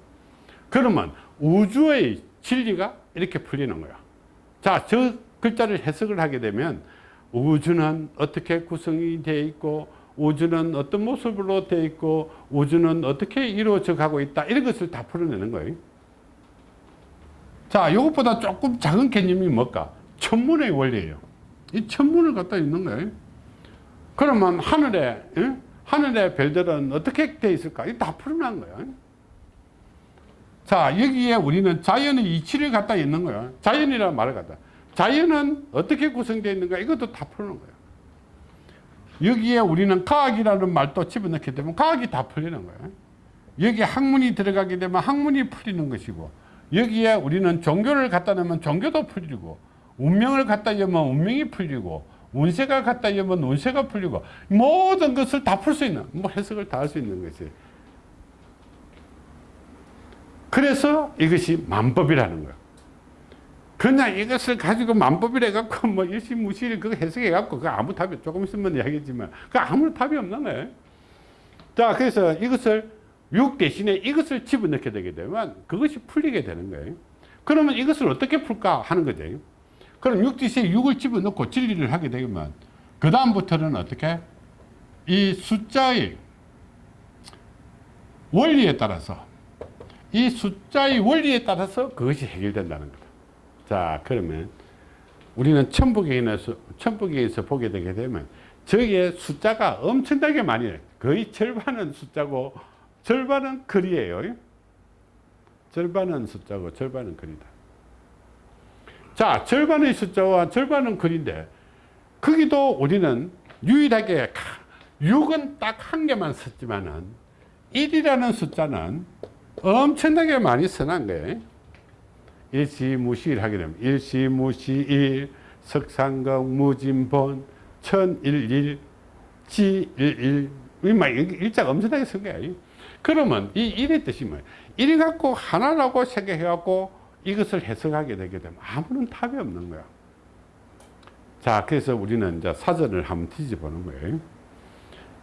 그러면 우주의 진리가 이렇게 풀리는 거야. 자, 저 글자를 해석을 하게 되면 우주는 어떻게 구성이 되어 있고 우주는 어떤 모습으로 되어 있고 우주는 어떻게 이루어져 가고 있다 이런 것을 다 풀어내는 거예요. 자 이것보다 조금 작은 개념이 뭘까? 천문의 원리예요. 이 천문을 갖다 있는 거예요. 그러면 하늘에 예? 하늘의 별들은 어떻게 되어 있을까? 이거 다 풀어낸 거예요 자 여기에 우리는 자연의 이치를 갖다 있는 거예요 자연이라는 말을 갖다 자연은 어떻게 구성되어 있는가 이것도 다 푸는 거예요. 여기에 우리는 과학이라는 말도 집어넣게 되면 과학이 다 풀리는 거예요. 여기에 학문이 들어가게 되면 학문이 풀리는 것이고 여기에 우리는 종교를 갖다 놓으면 종교도 풀리고 운명을 갖다 놓으면 운명이 풀리고 운세가 갖다 놓으면 운세가 풀리고 모든 것을 다 풀 수 있는 뭐 해석을 다 할 수 있는 것이 그래서 이것이 만법이라는 거예요. 그냥 이것을 가지고 만법이래 갖고 뭐 일시무실 그거 해석해 갖고 그 아무 답이 조금 있으면 이야기했지만 그 아무 답이 없는 거예요. 자 그래서 이것을 6 대신에 이것을 집어넣게 되게 되면 그것이 풀리게 되는 거예요. 그러면 이것을 어떻게 풀까 하는 거죠. 그럼 6 대신에 6을 집어넣고 진리를 하게 되면 그 다음부터는 어떻게 이 숫자의 원리에 따라서 이 숫자의 원리에 따라서 그것이 해결된다는 거다. 자 그러면 우리는 천부경에서 천부경에서 보게 되게 되면 저기에 숫자가 엄청나게 많이 거의 절반은 숫자고 절반은 글이에요. 절반은 숫자고 절반은 글이다. 자 절반의 숫자와 절반은 글인데 거기도 우리는 유일하게 6은 딱 한 개만 썼지만은 1이라는 숫자는 엄청나게 많이 써난 거예요 일시무시일 하게 되면 일시무시일 석상경 무진본 천일일 지일일. 일자가 엄청나게 쓴 거야. 그러면 이 일의 뜻이 뭐예요? 일 갖고 하나라고 생각해 갖고 이것을 해석하게 되게 되면 아무런 답이 없는 거야. 자 그래서 우리는 이제 사전을 한번 뒤집어보는 거예요.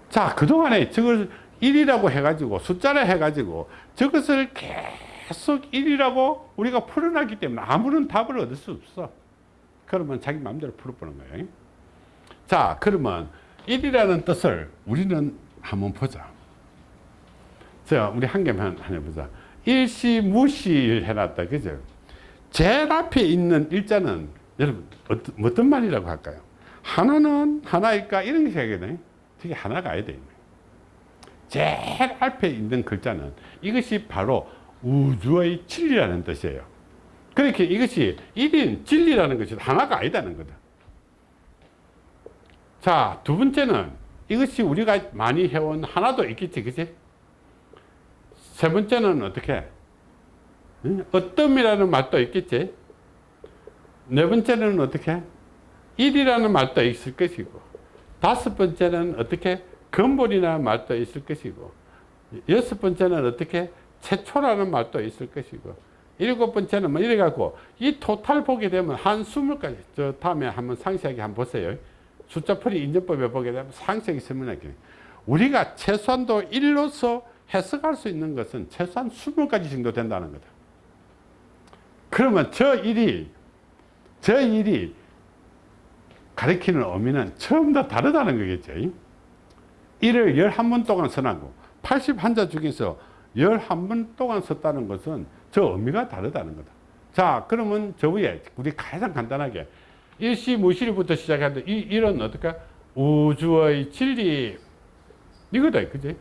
자 그동안에 저걸 1이라고 해가지고 숫자를 해가지고 저것을 계속 계속 1이라고 우리가 풀어놨기 때문에 아무런 답을 얻을 수 없어. 그러면 자기 마음대로 풀어보는 거예요. 자, 그러면 1이라는 뜻을 우리는 한번 보자. 자, 우리 한 개만 해보자. 일시, 무시 해놨다. 그죠? 제일 앞에 있는 일자는 여러분, 어떤, 어떤 말이라고 할까요? 하나는 하나일까? 이런 게 생각이 되게 하나가 아야 돼. 제일 앞에 있는 글자는 이것이 바로 우주의 진리라는 뜻이에요. 그렇게 이것이 1인 진리라는 것이 하나가 아니다는 거다. 자, 두 번째는 이것이 우리가 많이 해온 하나도 있겠지, 그치? 세 번째는 어떻게? 어떤 이라는 말도 있겠지? 네 번째는 어떻게? 1이라는 말도 있을 것이고, 다섯 번째는 어떻게? 근본이라는 말도 있을 것이고, 여섯 번째는 어떻게? 최초라는 말도 있을 것이고 일곱 번째는 뭐 이래 갖고 이 토탈 보게 되면 한 스물 가지 저 다음에 한번 상세하게 한번 보세요. 숫자풀이 인정법에 보게 되면 상세하게 설명할게요. 우리가 최소한도 1로서 해석할 수 있는 것은 최소한 20가지 정도 된다는 거다. 그러면 저 일이 저 일이 가리키는 의미는 처음 다 다르다는 거겠죠 1을 11번 동안 선하고 81자 중에서 11번 동안 썼다는 것은 저 의미가 다르다는 거다. 자, 그러면 저 위에 우리 가장 간단하게 일시무실부터 시작하는데 이 일은 어떻게? 우주의 진리 이거다, 그지?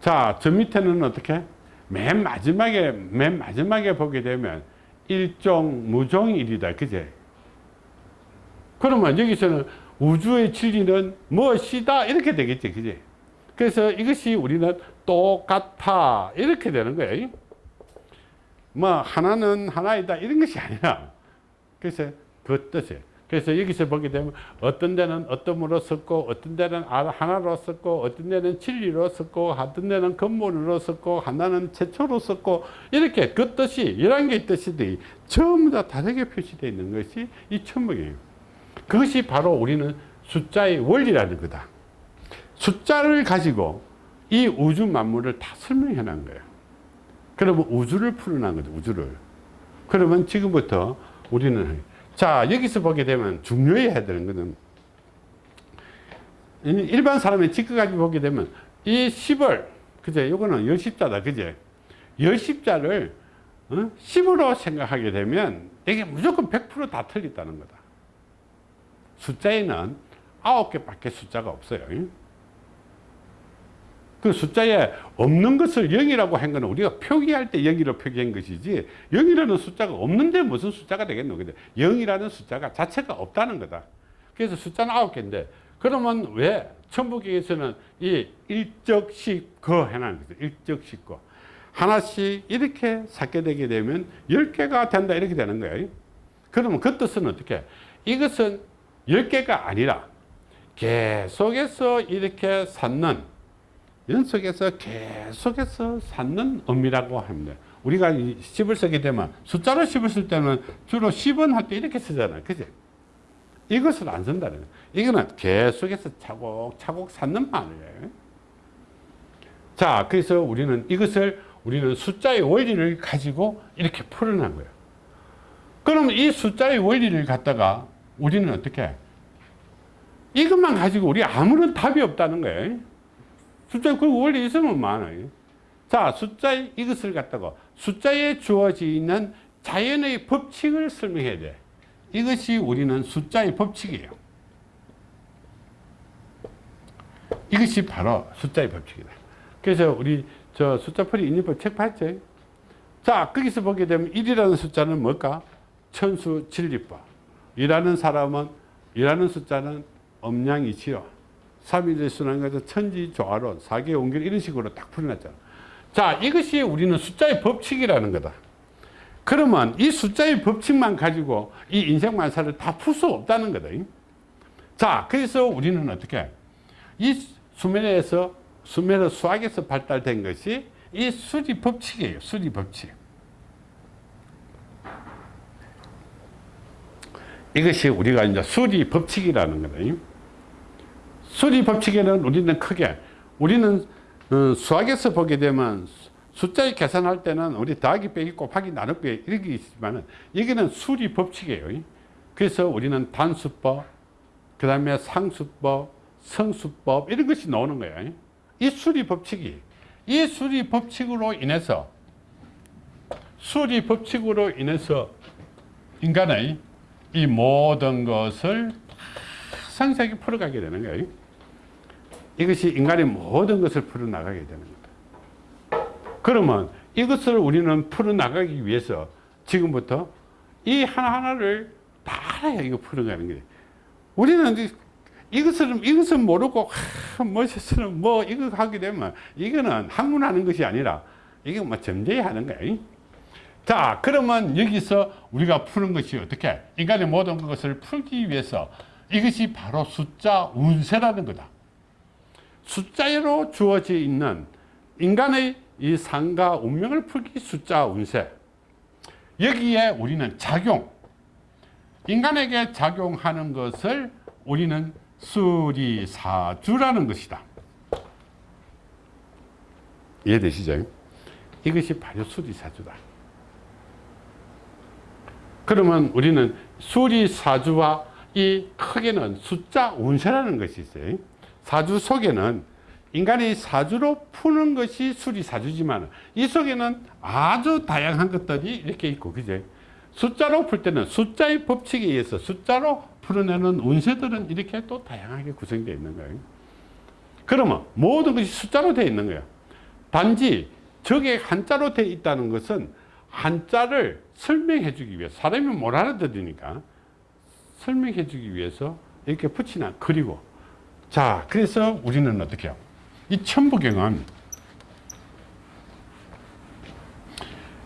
자, 저 밑에는 어떻게? 맨 마지막에 맨 마지막에 보게 되면 일종 무종일이다, 그제? 그러면 여기서는 우주의 진리는 무엇이다 이렇게 되겠지 그지 그래서 이것이 우리는 똑같아. 이렇게 되는 거예요. 뭐 하나는 하나이다. 이런 것이 아니라. 그래서 그 뜻이에요. 그래서 여기서 보게 되면 어떤 데는 어떤으로 썼고 어떤 데는 아- 하나로 썼고 어떤 데는 진리로 썼고 어떤 데는 근본으로 썼고 하나는 최초로 썼고. 이렇게 그 뜻이 11개의 뜻이 전부 다 다르게 표시되어 있는 것이 이 천문이에요. 그것이 바로 우리는 숫자의 원리라는 거다 숫자를 가지고 이 우주 만물을 다 설명해 놓은 거예요. 그러면 우주를 풀어놓은 거죠 우주를. 그러면 지금부터 우리는 자 여기서 보게 되면 중요해야 되는 것은 일반 사람의 직급까지 보게 되면 이 10을 그제 요거는 열십자다 그제? 열십자를 어? 10으로 생각하게 되면 이게 무조건 100%다 틀렸다는 거다. 숫자에는 9개밖에 숫자가 없어요 그 숫자에 없는 것을 0이라고 한 거는 우리가 표기할 때 0이라고 표기한 것이지 0이라는 숫자가 없는데 무슨 숫자가 되겠노? 근데 0이라는 숫자가 자체가 없다는 거다. 그래서 숫자는 9개인데 그러면 왜 천부경에서는 이 일적씩 거 해놨는 거죠. 일적씩 거. 하나씩 이렇게 삭게 되게 되면 10개가 된다 이렇게 되는 거예요. 그러면 그 뜻은 어떻게? 이것은 10개가 아니라 계속해서 이렇게 쌓는 연속해서 계속해서 쌓는 의미라고 합니다. 우리가 10을 쓰게 되면 숫자로 10을 쓸 때는 주로 10은 할 때 이렇게 쓰잖아요. 그지? 이것을 안 쓴다는 거예요. 이거는 계속해서 차곡차곡 쌓는 말이에요. 자, 그래서 우리는 이것을 우리는 숫자의 원리를 가지고 이렇게 풀어낸 거예요. 그럼 이 숫자의 원리를 갖다가 우리는 어떻게 이것만 가지고 우리 아무런 답이 없다는 거예요. 숫자 그 원리 있으면 많아요. 자, 숫자의 이것을 갖다가 숫자에 주어지는 자연의 법칙을 설명해야 돼. 이것이 우리는 숫자의 법칙이에요. 이것이 바로 숫자의 법칙이다. 그래서 우리 저 숫자풀이 인리법 책 봤죠? 자, 거기서 보게 되면 1이라는 숫자는 뭘까? 천수 진리법. 일하는 사람은 일하는 숫자는 엄량이치요. 3일의 순환가서 천지 조화론, 사계 온결 이런 식으로 딱 풀어놨잖아. 자, 이것이 우리는 숫자의 법칙이라는 거다. 그러면 이 숫자의 법칙만 가지고 이 인생 만사를 다 풀 수 없다는 거다. 자, 그래서 우리는 어떻게 이 수면에서 수면의 수학에서 발달된 것이 이 수리 법칙이에요. 수리 법칙. 이것이 우리가 이제 수리 법칙이라는 거다. 수리 법칙에는 우리는 크게 우리는 어, 수학에서 보게 되면 숫자에 계산할 때는 우리 더하기 빼기 곱하기 나누기 이렇게 있지만 여기는 수리 법칙이에요. 그래서 우리는 단수법 그 다음에 상수법 성수법 이런 것이 나오는 거예요. 이 수리 법칙이 이 수리 법칙으로 인해서 수리 법칙으로 인해서 인간의 이 모든 것을 상세하게 풀어가게 되는 거예요 이것이 인간의 모든 것을 풀어나가게 되는 거다. 그러면 이것을 우리는 풀어나가기 위해서 지금부터 이 하나하나를 다 알아야 이거 풀어가는 거예요. 우리는 이것을, 이것은 모르고, 하, 뭐였으면 뭐, 이거 하게 되면, 이거는 학문하는 것이 아니라, 이게 뭐 점재야 하는 거예요. 자, 그러면 여기서 우리가 푸는 것이 어떻게? 인간의 모든 것을 풀기 위해서 이것이 바로 숫자 운세라는 거다. 숫자로 주어져 있는 인간의 이 상과 운명을 풀기 숫자 운세. 여기에 우리는 작용 인간에게 작용하는 것을 우리는 수리사주라는 것이다. 이해되시죠? 이것이 바로 수리사주다. 그러면 우리는 수리사주와 이 크게는 숫자 운세라는 것이 있어요 사주 속에는 인간이 사주로 푸는 것이 수리사주지만 이 속에는 아주 다양한 것들이 이렇게 있고 그제? 숫자로 풀 때는 숫자의 법칙에 의해서 숫자로 풀어내는 운세들은 이렇게 또 다양하게 구성되어 있는 거예요. 그러면 모든 것이 숫자로 되어 있는 거예요. 단지 저게 한자로 되어 있다는 것은 한자를 설명해 주기 위해서 사람이 못 알아들으니까 설명해 주기 위해서 이렇게 붙이나 그리고 자 그래서 우리는 어떻게 해요? 이 천부경은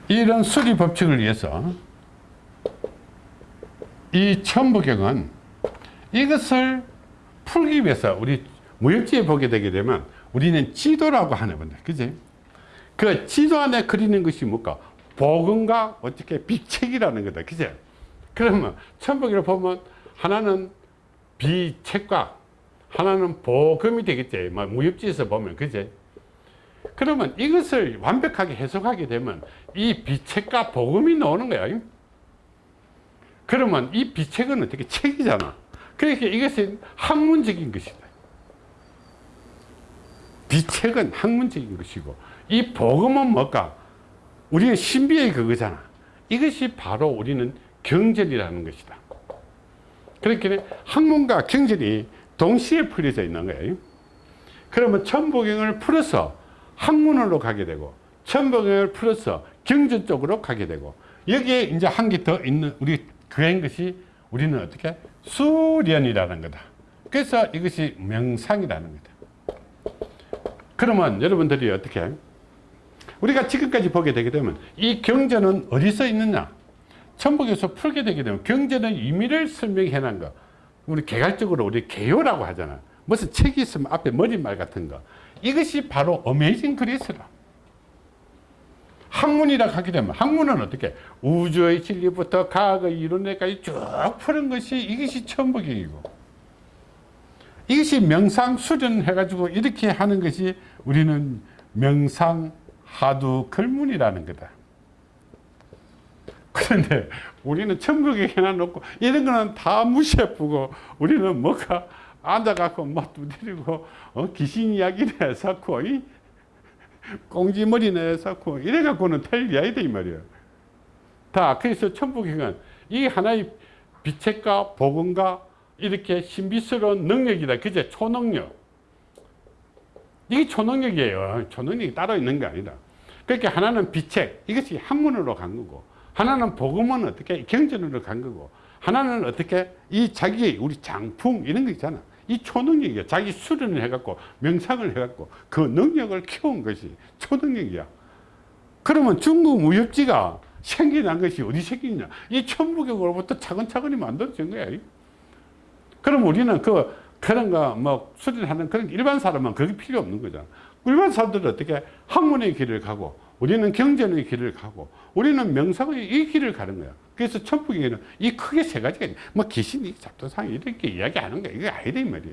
이런 수리 법칙을 위해서 이 천부경은 이것을 풀기 위해서 우리 무협지에 보게 되게 되면 우리는 지도라고 하는 건데 그지? 그 지도 안에 그리는 것이 뭘까? 복음과 어떻게 비책이라는 거다. 그지? 그러면 천부경을 보면 하나는 비책과 하나는 복음이 되겠지 뭐 무협지에서 보면 그지 그러면 이것을 완벽하게 해석하게 되면 이 비책과 복음이 나오는 거야. 그러면 이 비책은 어떻게 책이잖아. 그러니까 이것은 학문적인 것이다. 비책은 학문적인 것이고 이 복음은 뭘까? 우리는 신비의 그거잖아. 이것이 바로 우리는 경전이라는 것이다. 그렇게 학문과 경전이 동시에 풀려져 있는 거예요. 그러면 천부경을 풀어서 학문으로 가게 되고 천부경을 풀어서 경전 쪽으로 가게 되고 여기에 이제 한 개 더 있는 우리 그한 것이 우리는 어떻게? 수련이라는 거다. 그래서 이것이 명상이라는 거다. 그러면 여러분들이 어떻게? 우리가 지금까지 보게 되게 되면 이 경전은 어디서 있느냐? 천북에서 풀게 되게 되면 경전의 의미를 설명해 놓은 거 우리 개괄적으로 우리 개요라고 하잖아. 무슨 책이 있으면 앞에 머릿말 같은 거. 이것이 바로 어메이징 그리스라. 학문이라 하게 되면 학문은 어떻게? 우주의 진리부터 과학의 이론에까지 쭉 푸는 것이 이것이 천부경이고. 이것이 명상 수련해 가지고 이렇게 하는 것이 우리는 명상 하두 글문이라는 거다 그런데 우리는 천국에 해놔놓고 이런 거는 다 무시해보고 우리는 뭐가 앉아갖고 막 두드리고 어? 귀신 이야기를 해서고 꽁지머리나 해서고 이래갖고는 될 일이 아니다 이 말이야. 다 그래서 천국행은 이 하나의 비책과 복음과 이렇게 신비스러운 능력이다. 그제 초능력. 이게 초능력이에요. 초능력이 따로 있는 게 아니다. 그렇게 하나는 비책 이것이 학문으로 간 거고 하나는 복음은 어떻게 경전으로 간 거고 하나는 어떻게 이 자기의 우리 장풍 이런 거 있잖아. 이 초능력이야. 자기 수련을 해갖고 명상을 해갖고 그 능력을 키운 것이 초능력이야. 그러면 중국 무협지가 생겨난 것이 어디 생기냐? 이 천부경으로부터 차근차근히 만들어진 거야 그럼 우리는 그 그런 거 뭐 수련하는 그런 일반 사람은 그게 필요 없는 거잖아. 일반 사람들은 어떻게 학문의 길을 가고 우리는 경전의 길을 가고 우리는 명상의 이 길을 가는 거야 그래서 천북에는 이 크게 세 가지가 있뭐 귀신이 잡도상 이렇게 이야기하는 거야 이게 아니다 이 말이야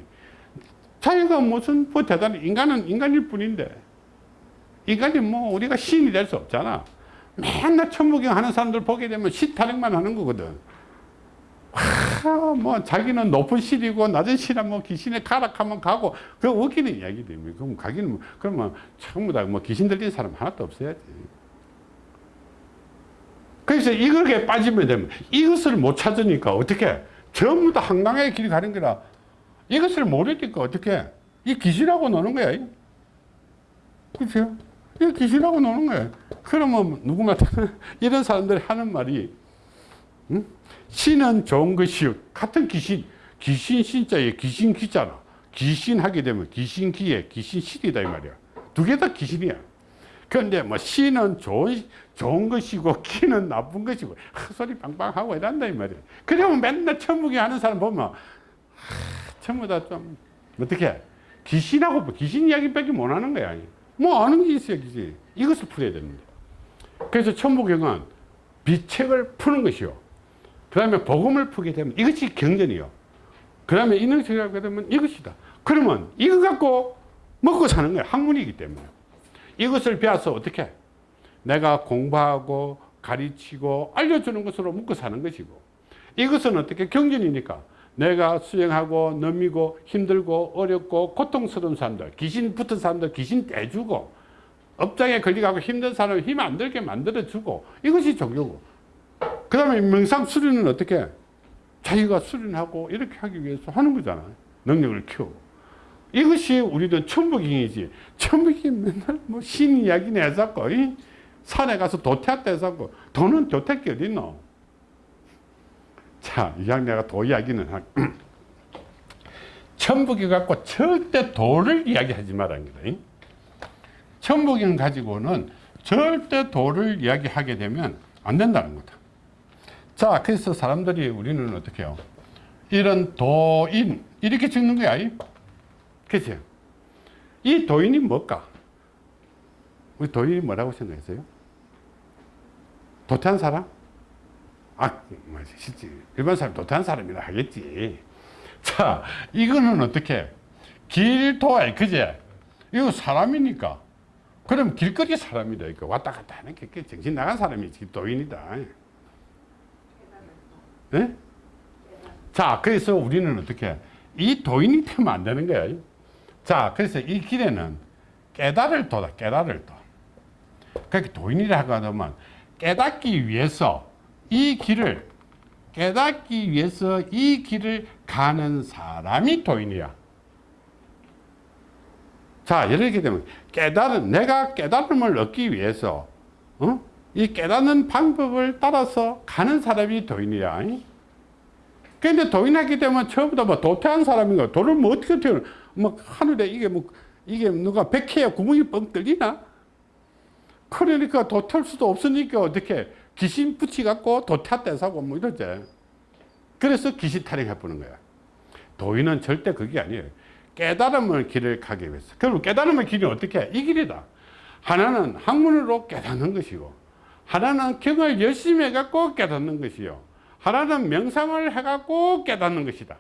자기가 무슨 뭐 대단한 인간은 인간일 뿐인데 인간이 뭐 우리가 신이 될 수 없잖아. 맨날 천부경 하는 사람들 보게 되면 시타령만 하는 거거든 하, 뭐 자기는 높은 실이고 낮은 실은 뭐 귀신에 가락하면 가고 그 웃기는 이야기 됩니다. 그럼 가기는 뭐, 그러면 전부 다뭐 귀신 들린 사람 하나도 없어야지. 그래서 이거에 빠지면 되면 이것을 못 찾으니까 어떻게 전부 다 한강의 길이 가는 거라 이것을 모르니까 어떻게 이 귀신하고 노는 거야. 그렇죠? 이 귀신하고 노는 거야. 그러면 누구나 이런 사람들이 하는 말이 응? 신은 좋은 것이요. 같은 귀신, 귀신 신자에 귀신 기잖아. 귀신 하게 되면 귀신 기에 귀신 실이다 이 말이야. 두 개 다 귀신이야. 그런데 뭐 신은 좋은, 좋은 것이고 기는 나쁜 것이고 헛소리 빵빵하고 이란다 이 말이야. 그러면 맨날 천국에 하는 사람 보면 하, 전부 다 좀 어떻게 귀신하고 뭐 귀신 이야기밖에 못 하는 거야. 뭐 아는 게 있어야지. 이것을 풀어야 됩니다. 그래서 천부경은 비책을 푸는 것이요. 그 다음에 복음을 풀게 되면 이것이 경전이요. 그 다음에 인능책이라고 하게 되면 이것이다. 그러면 이거 갖고 먹고 사는 거야. 학문이기 때문에. 이것을 배워서 어떻게? 내가 공부하고 가르치고 알려주는 것으로 먹고 사는 것이고 이것은 어떻게 경전이니까 내가 수행하고 넘이고 힘들고 어렵고 고통스러운 사람들 귀신 붙은 사람들 귀신 떼주고 업장에 걸려가고 힘든 사람 힘안 들게 만들어주고 이것이 종교고 그 다음에 명상 수련은 어떻게? 자기가 수련하고 이렇게 하기 위해서 하는 거잖아. 능력을 키우고. 이것이 우리는 천부경이지. 천부경이 맨날 뭐 신 이야기 내자고 산에 가서 도태했다 해서 도는 도태기 어딨노? 자 이왕 내가 도 이야기는 천북이 갖고 절대 도를 이야기하지 말라는 거다. 천북이 가지고는 절대 도를 이야기하게 되면 안 된다는 거다. 자, 그래서 사람들이 우리는 어떻게 해요? 이런 도인, 이렇게 적는 거야. 그치? 이 도인이 뭘까? 우리 도인이 뭐라고 생각했어요? 도태한 사람? 아, 뭐, 실제 일반 사람 도태한 사람이라 하겠지. 자, 이거는 어떻게? 길도에, 그제? 이거 사람이니까. 그럼 길거리 사람이다. 이거 왔다 갔다 하는 게 정신 나간 사람이 도인이다. 네? 자, 그래서 우리는 어떻게? 이 도인이 되면 안 되는 거야. 자, 그래서 이 길에는 깨달을 도다, 깨달을 도. 그렇게 도인이라고 하면 깨닫기 위해서 이 길을 깨닫기 위해서 이 길을 가는 사람이 도인이야. 자, 이렇게 되면 깨달은 내가 깨달음을 얻기 위해서 어? 이 깨닫는 방법을 따라서 가는 사람이 도인이야. 근데 도인하게 되면 처음부터 뭐 도태한 사람인가 도를 뭐 어떻게 태어 뭐 하늘에 이게 뭐 이게 누가 백해야 구멍이 뻥 뚫리나? 그러니까 도탈 수도 없으니까 어떻게 귀신 붙이갖고 도타 떼사고 뭐 이러지. 그래서 귀신 타령해 보는 거야. 도인은 절대 그게 아니에요. 깨달음을 길을 가기 위해서. 그럼 깨달음의 길이 어떻게 해? 이 길이다. 하나는 학문으로 깨닫는 것이고, 하나는 경을 열심히 해갖고 깨닫는 것이요. 하나는 명상을 해갖고 깨닫는 것이다.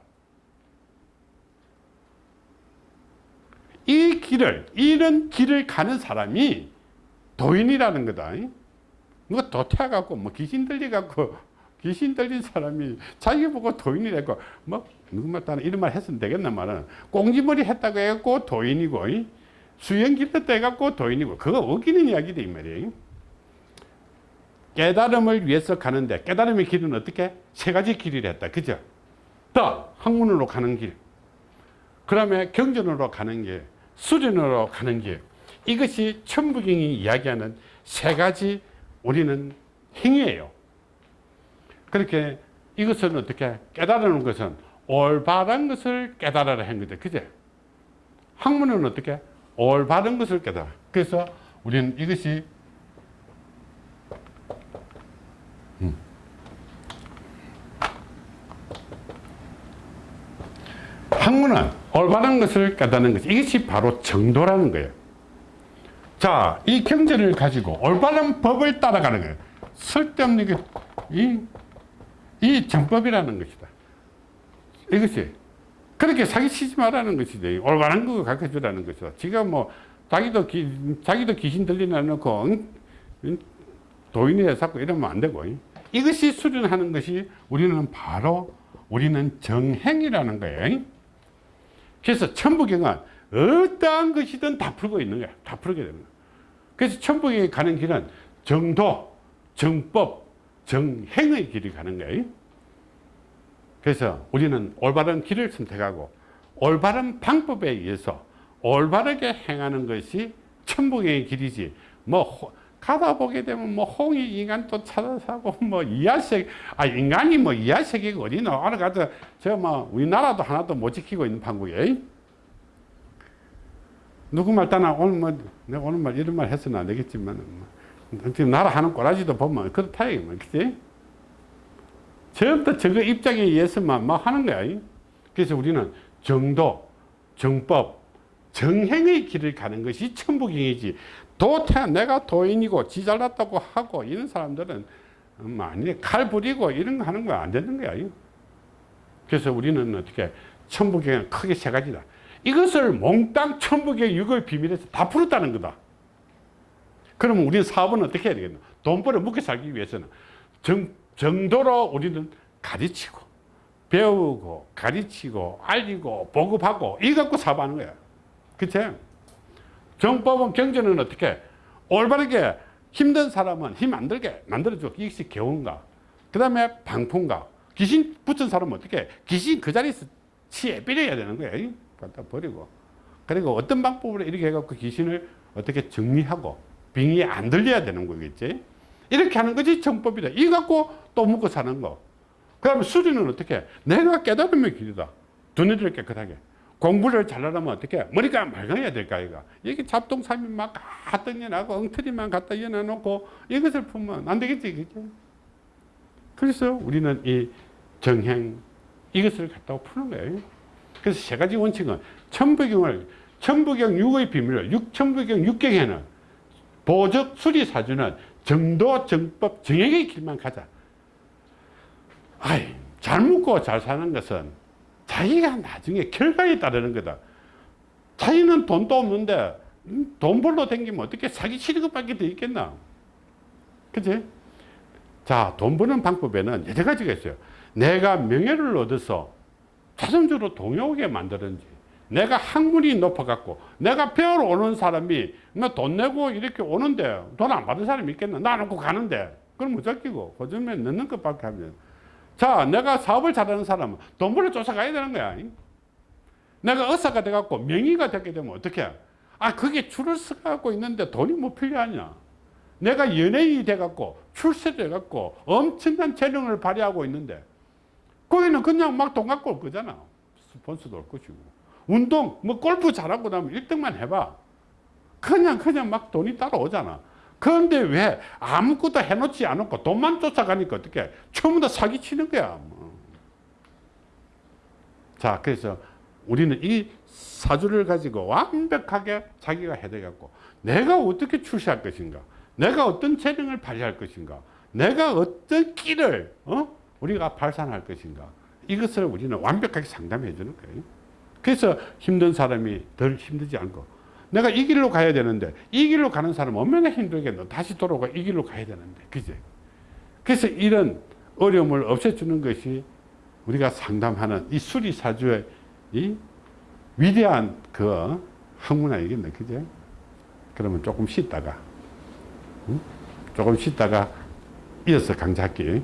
이 길을, 이런 길을 가는 사람이 도인이라는 거다. 누가 도태해갖고, 뭐 귀신 들려갖고, 귀신 들린 사람이 자기 보고 도인이라고, 뭐, 누구만 따는 이런 말 했으면 되겠나 말은. 꽁지머리 했다고 해갖고 도인이고, 수영길 했다 해갖고 도인이고, 그거 어기는 이야기다, 이 말이에요. 깨달음을 위해서 가는데, 깨달음의 길은 어떻게? 세 가지 길이라 했다. 그죠? 더, 학문으로 가는 길. 그 다음에 경전으로 가는 길. 수련으로 가는 길. 이것이 천부경이 이야기하는 세 가지 우리는 행위예요. 그렇게 이것은 어떻게 깨달는 것은 올바른 것을 깨달아라 한 거죠. 그제? 학문은 어떻게? 올바른 것을 깨달아. 그래서 우리는 이것이 학문은 올바른 것을 깨닫는 것. 이것이 바로 정도라는 거예요. 자, 이 경제를 가지고 올바른 법을 따라가는 거예요. 쓸데없는 게, 이, 이 정법이라는 것이다. 이것이. 그렇게 사기치지 말라는 것이지. 올바른 거 가르쳐 주라는 것이다. 지가 뭐, 자기도, 기, 자기도 귀신 들리나 놓고, 응? 응? 도인에 자꾸 이러면 안 되고. 응? 이것이 수련하는 것이 우리는 바로 우리는 정행이라는 거예요. 그래서 천부경은 어떠한 것이든 다 풀고 있는 거야. 다 풀게 거야. 그래서 천부경에 가는 길은 정도, 정법, 정행의 길이 가는 거예요. 그래서 우리는 올바른 길을 선택하고 올바른 방법에 의해서 올바르게 행하는 것이 천부경의 길이지. 뭐 가다 보게 되면 뭐 홍이 인간 또 찾아사고 뭐 이하색 아 인간이 뭐 이하색이 어디나 알아가서 저뭐 우리나라도 하나도 못 지키고 있는 판국에 누구 말 따나 오늘 뭐 내가 오늘 말 이런 말 해서는 안 되겠지만 뭐, 지금 나라 하는 꼬라지도 보면 그렇다 이거 그치? 전부 저거 입장에 의해서만 막 하는 거야. 그래서 우리는 정도 정법 정행의 길을 가는 것이 천부경이지 도태 내가 도인이고 지 잘났다고 하고 이런 사람들은 많이 칼 부리고 이런 거 하는 거 안 되는 거야. 그래서 우리는 어떻게 천부경은 크게 세 가지다. 이것을 몽땅 천부경 육의 비밀에서 다 풀었다는 거다. 그러면 우리는 사업은 어떻게 해야 되겠나? 돈 벌어 먹고 살기 위해서는 정, 정도로 우리는 가르치고 배우고 가르치고 알리고 보급하고 이거 갖고 사업하는 거야. 그치? 정법은 경제는 어떻게? 올바르게 힘든 사람은 힘 안 들게 만들어줘 이것이 교훈가? 그 다음에 방풍가. 귀신 붙은 사람은 어떻게? 귀신 그 자리에서 치에 빌려야 되는 거야. 갖다 버리고. 그리고 어떤 방법으로 이렇게 해갖고 귀신을 어떻게 정리하고 빙이 안 들려야 되는 거겠지? 이렇게 하는 것이 정법이다. 이거 갖고 또 먹고 사는 거그 다음에 수리는 어떻게? 내가 깨달음의 길이다. 두뇌를 깨끗하게 공부를 잘하려면 어떻게 머리가 맑아야 될까 이거? 이게 잡동사미 막 갖다 연하고 엉터리만 갖다 연해놓고 이것을 풀면 안 되겠지 그죠? 그래서 우리는 이 정행 이것을 갖다가 푸는 거예요. 그래서 세 가지 원칙은 천부경을 천부경 6의 비밀을 육, 천부경 6경에는 보적 수리사주는 정도 정법 정행의 길만 가자. 아이 잘 묻고 잘 사는 것은 자기가 나중에 결과에 따르는 거다. 자기는 돈도 없는데 음, 돈 벌러 댕기면 어떻게 사기 것밖에 더 있겠나? 그지? 자, 돈 버는 방법에는 여러 가지가 있어요. 내가 명예를 얻어서 자손주로 동요하게 만드는지, 내가 학문이 높아갖고, 내가 배우러 오는 사람이 뭐돈 내고 이렇게 오는데 돈 안 받은 사람이 있겠나? 나 놓고 가는데. 그럼 무적기고, 거짓말 넣는 것밖에 하면. 자, 내가 사업을 잘하는 사람은 돈 벌러 쫓아가야 되는 거야. 내가 의사가 돼갖고 명의가 되게 되면 어떻게? 아, 그게 줄을 서갖고 있는데 돈이 뭐 필요하냐? 내가 연예인이 돼갖고 출세를 해갖고 엄청난 재능을 발휘하고 있는데 거기는 그냥 막 돈 갖고 올 거잖아. 스폰서도 올 것이고. 운동, 뭐 골프 잘하고 나면 1등만 해봐. 그냥, 그냥 막 돈이 따라오잖아. 그런데 왜 아무것도 해놓지 않고 돈만 쫓아가니까 어떻게 처음부터 사기 치는 거야. 뭐. 자, 그래서 우리는 이 사주를 가지고 완벽하게 자기가 되겠고 내가 어떻게 출세할 것인가 내가 어떤 재능을 발휘할 것인가 내가 어떤 끼를 어? 우리가 발산할 것인가 이것을 우리는 완벽하게 상담해 주는 거예요 그래서 힘든 사람이 덜 힘들지 않고 내가 이 길로 가야 되는데 이 길로 가는 사람은 얼마나 힘들겠노. 다시 돌아가 이 길로 가야 되는데 그제 그래서 이런 어려움을 없애주는 것이 우리가 상담하는 이 수리사주의 이 위대한 그 학문 아니겠네 그제 그러면 조금 쉬다가 응? 조금 쉬다가 이어서 강좌할게